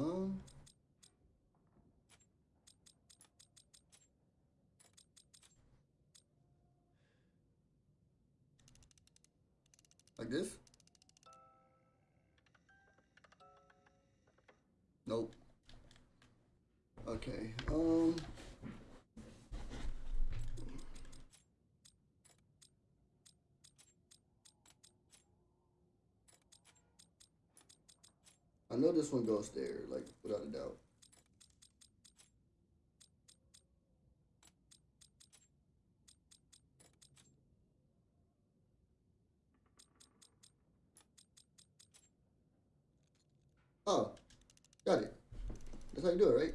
S1: Um. Know this one goes there, like without a doubt. Oh, got it. That's how you do it, right?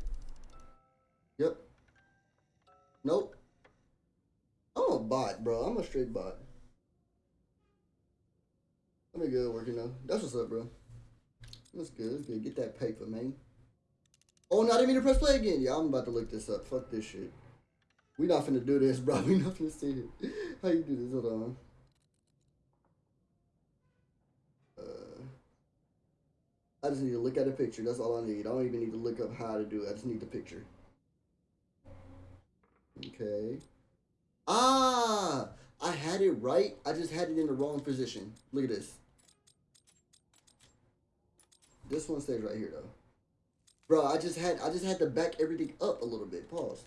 S1: Yep. Nope. I'm a bot, bro. I'm a straight bot. Let me good working though. That's what's up, bro. That's good. That's good. Get that paper, man. Oh, no, I didn't mean to press play again. Yeah, I'm about to look this up. Fuck this shit. We not finna do this, bro. We not finna see it. How you do this? Hold on. Uh, I just need to look at a picture. That's all I need. I don't even need to look up how to do it. I just need the picture. Okay. Ah! I had it right. I just had it in the wrong position. Look at this. This one stays right here though. Bro, I just had I just had to back everything up a little bit. Pause.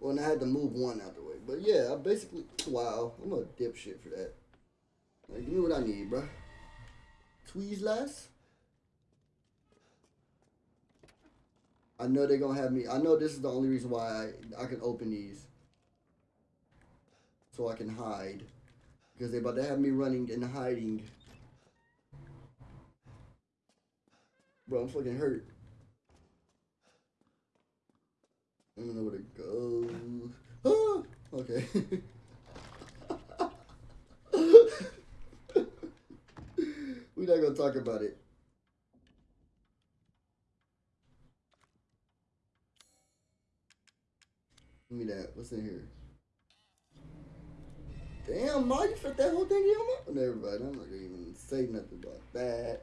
S1: Well, and I had to move one out the way. But yeah, I basically wow, I'm a dipshit for that. Like, give me what I need, bro. Tweeze last. I know they're gonna have me. I know this is the only reason why I, I can open these. So I can hide. Because they're about to have me running and hiding. Bro, I'm fucking hurt. I don't know where to go. Ah! Okay. We're not gonna talk about it. Give me that. What's in here? Damn, Ma, you fit that whole thing in your mouth? Mind. I'm not gonna even say nothing about that.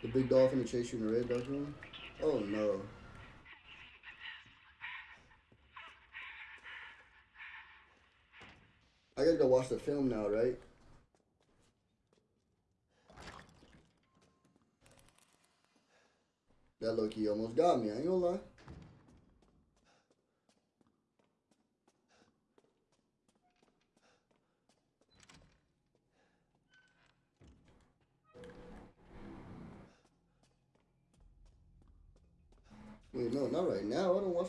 S1: The big dolphin that chased you in the red dolphin? Oh no. I gotta go watch the film now, right? That low key almost got me, I ain't gonna lie.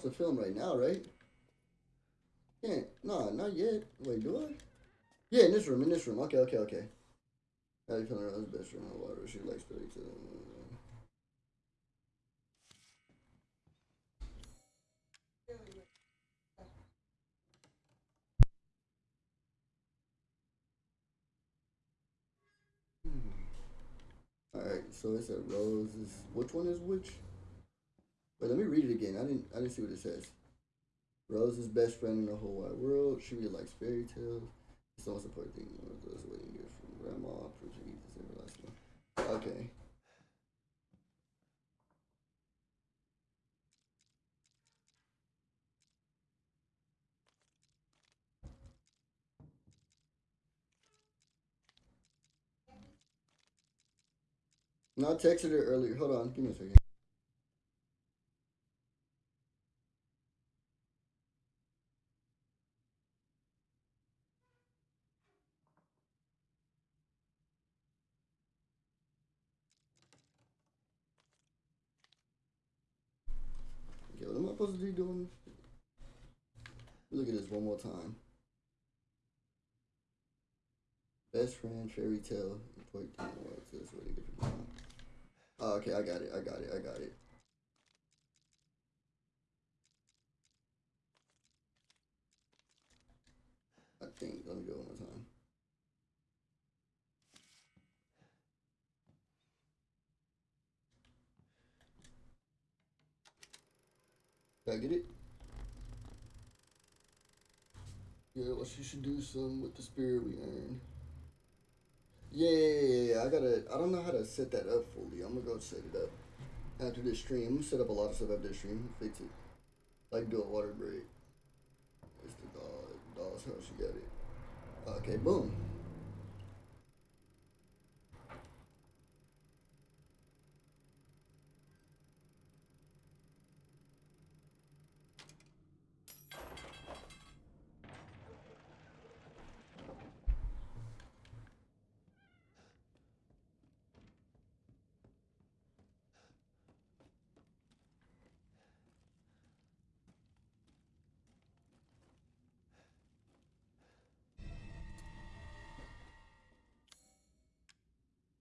S1: The film right now, right? Can't. No, not yet. Wait, do I? Yeah, in this room, in this room. Okay, okay, okay. How you feeling around his best friend? Water. She likes to eat. Hmm. Alright, so it's a rose. Which one is which? Let me read it again. I didn't I didn't see what it says. Rose's best friend in the whole wide world. She really likes fairy tales. It's the most important thing. One of those wedding gifts from grandma. Proves that Ethan's everlasting. Okay. No, I texted her earlier. Hold on, give me a second. Okay, what am I supposed to be doing? Look at this one more time. Best friend, fairy tale, important thing. What's this? What do you get? Oh, okay, I got it. I got it. I got it. I think. Let me go one more time. Did I get it? Yeah, well, she should do some with the spirit we earned. Yeah, yeah, yeah. I gotta. I don't know how to set that up fully. I'm gonna go set it up after this stream. Set up a lot of stuff after this stream. Fix it. Like do a water break. It's the doll. Doll's house. She got it. Okay, boom.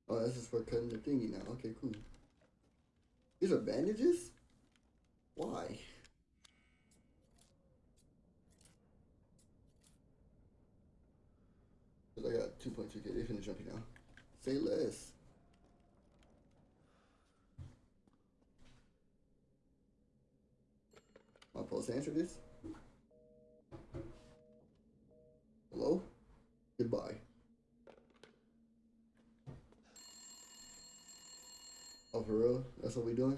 S1: Oh, this is for cutting the thingy now. Okay, cool. These are bandages? Why? Cause I got 2.2k. They finna jump you now. Say less. Supposed to answer this? Hello? Goodbye. Oh, for real? That's what we doing?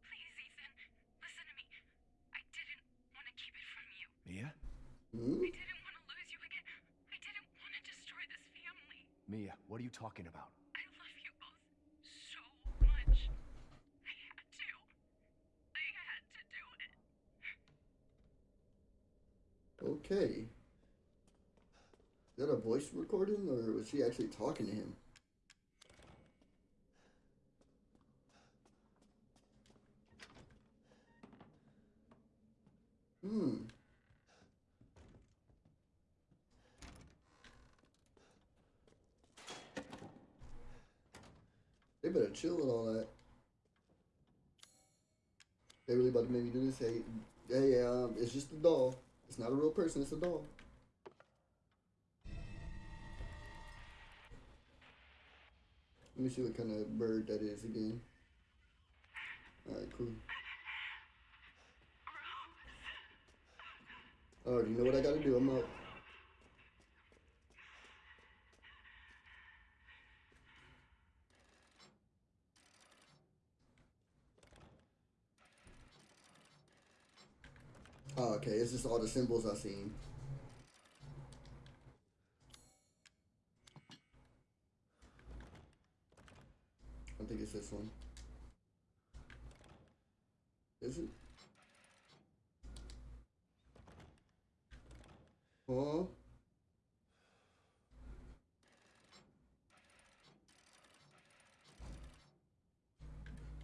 S8: Please, Ethan, listen to me. I didn't want to keep it from you.
S5: Mia?
S1: Hmm?
S8: I didn't want to lose you again. I didn't want to destroy this family.
S5: Mia, what are you talking about?
S8: I love you both so much. I had to. I had to do it.
S1: Okay. Is that a voice recording or was she actually talking to him? Hmm. They better chill with all that. They really about to make me do this? Hey, hey, um, it's just a doll. It's not a real person. It's a doll. Let me see what kind of bird that is again. Alright, cool. Oh, I already know what I gotta do. I'm out. Oh, okay. It's just all the symbols I've seen. I think it's this one. Is it? Huh?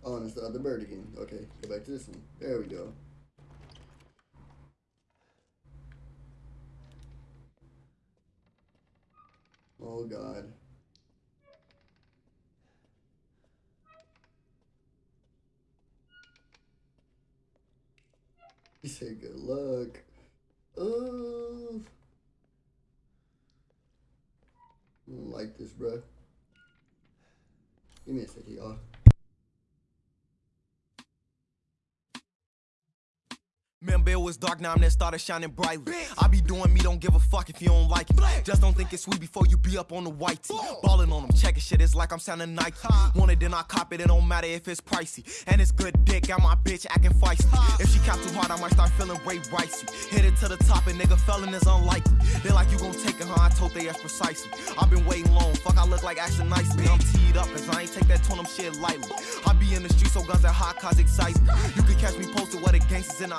S1: Oh, and it's the other bird again. Okay, go back to this one. There we go. Oh God. He said good luck. Oh. I don't like this, bruh. Give me a second, y'all.
S9: Remember it was dark, now I'm there started shining brightly. I be doing me, don't give a fuck if you don't like it. Just don't think it's sweet before you be up on the white tee. On them, checking shit, it's like I'm sounding Nike. Want it, then I cop it, it don't matter if it's pricey. And it's good dick, got my bitch acting feisty. If she cap too hard, I might start feeling way ricey. Hit it to the top, and nigga felon is unlikely. They like you gon' take it, huh? I told they ass precisely. i been waiting long, fuck, I look like action nicely. I'm teed up, cause I ain't take that tone, them shit lightly. I be in the street, so guns and hot cars excite me. You can catch me posted where the gangsters in the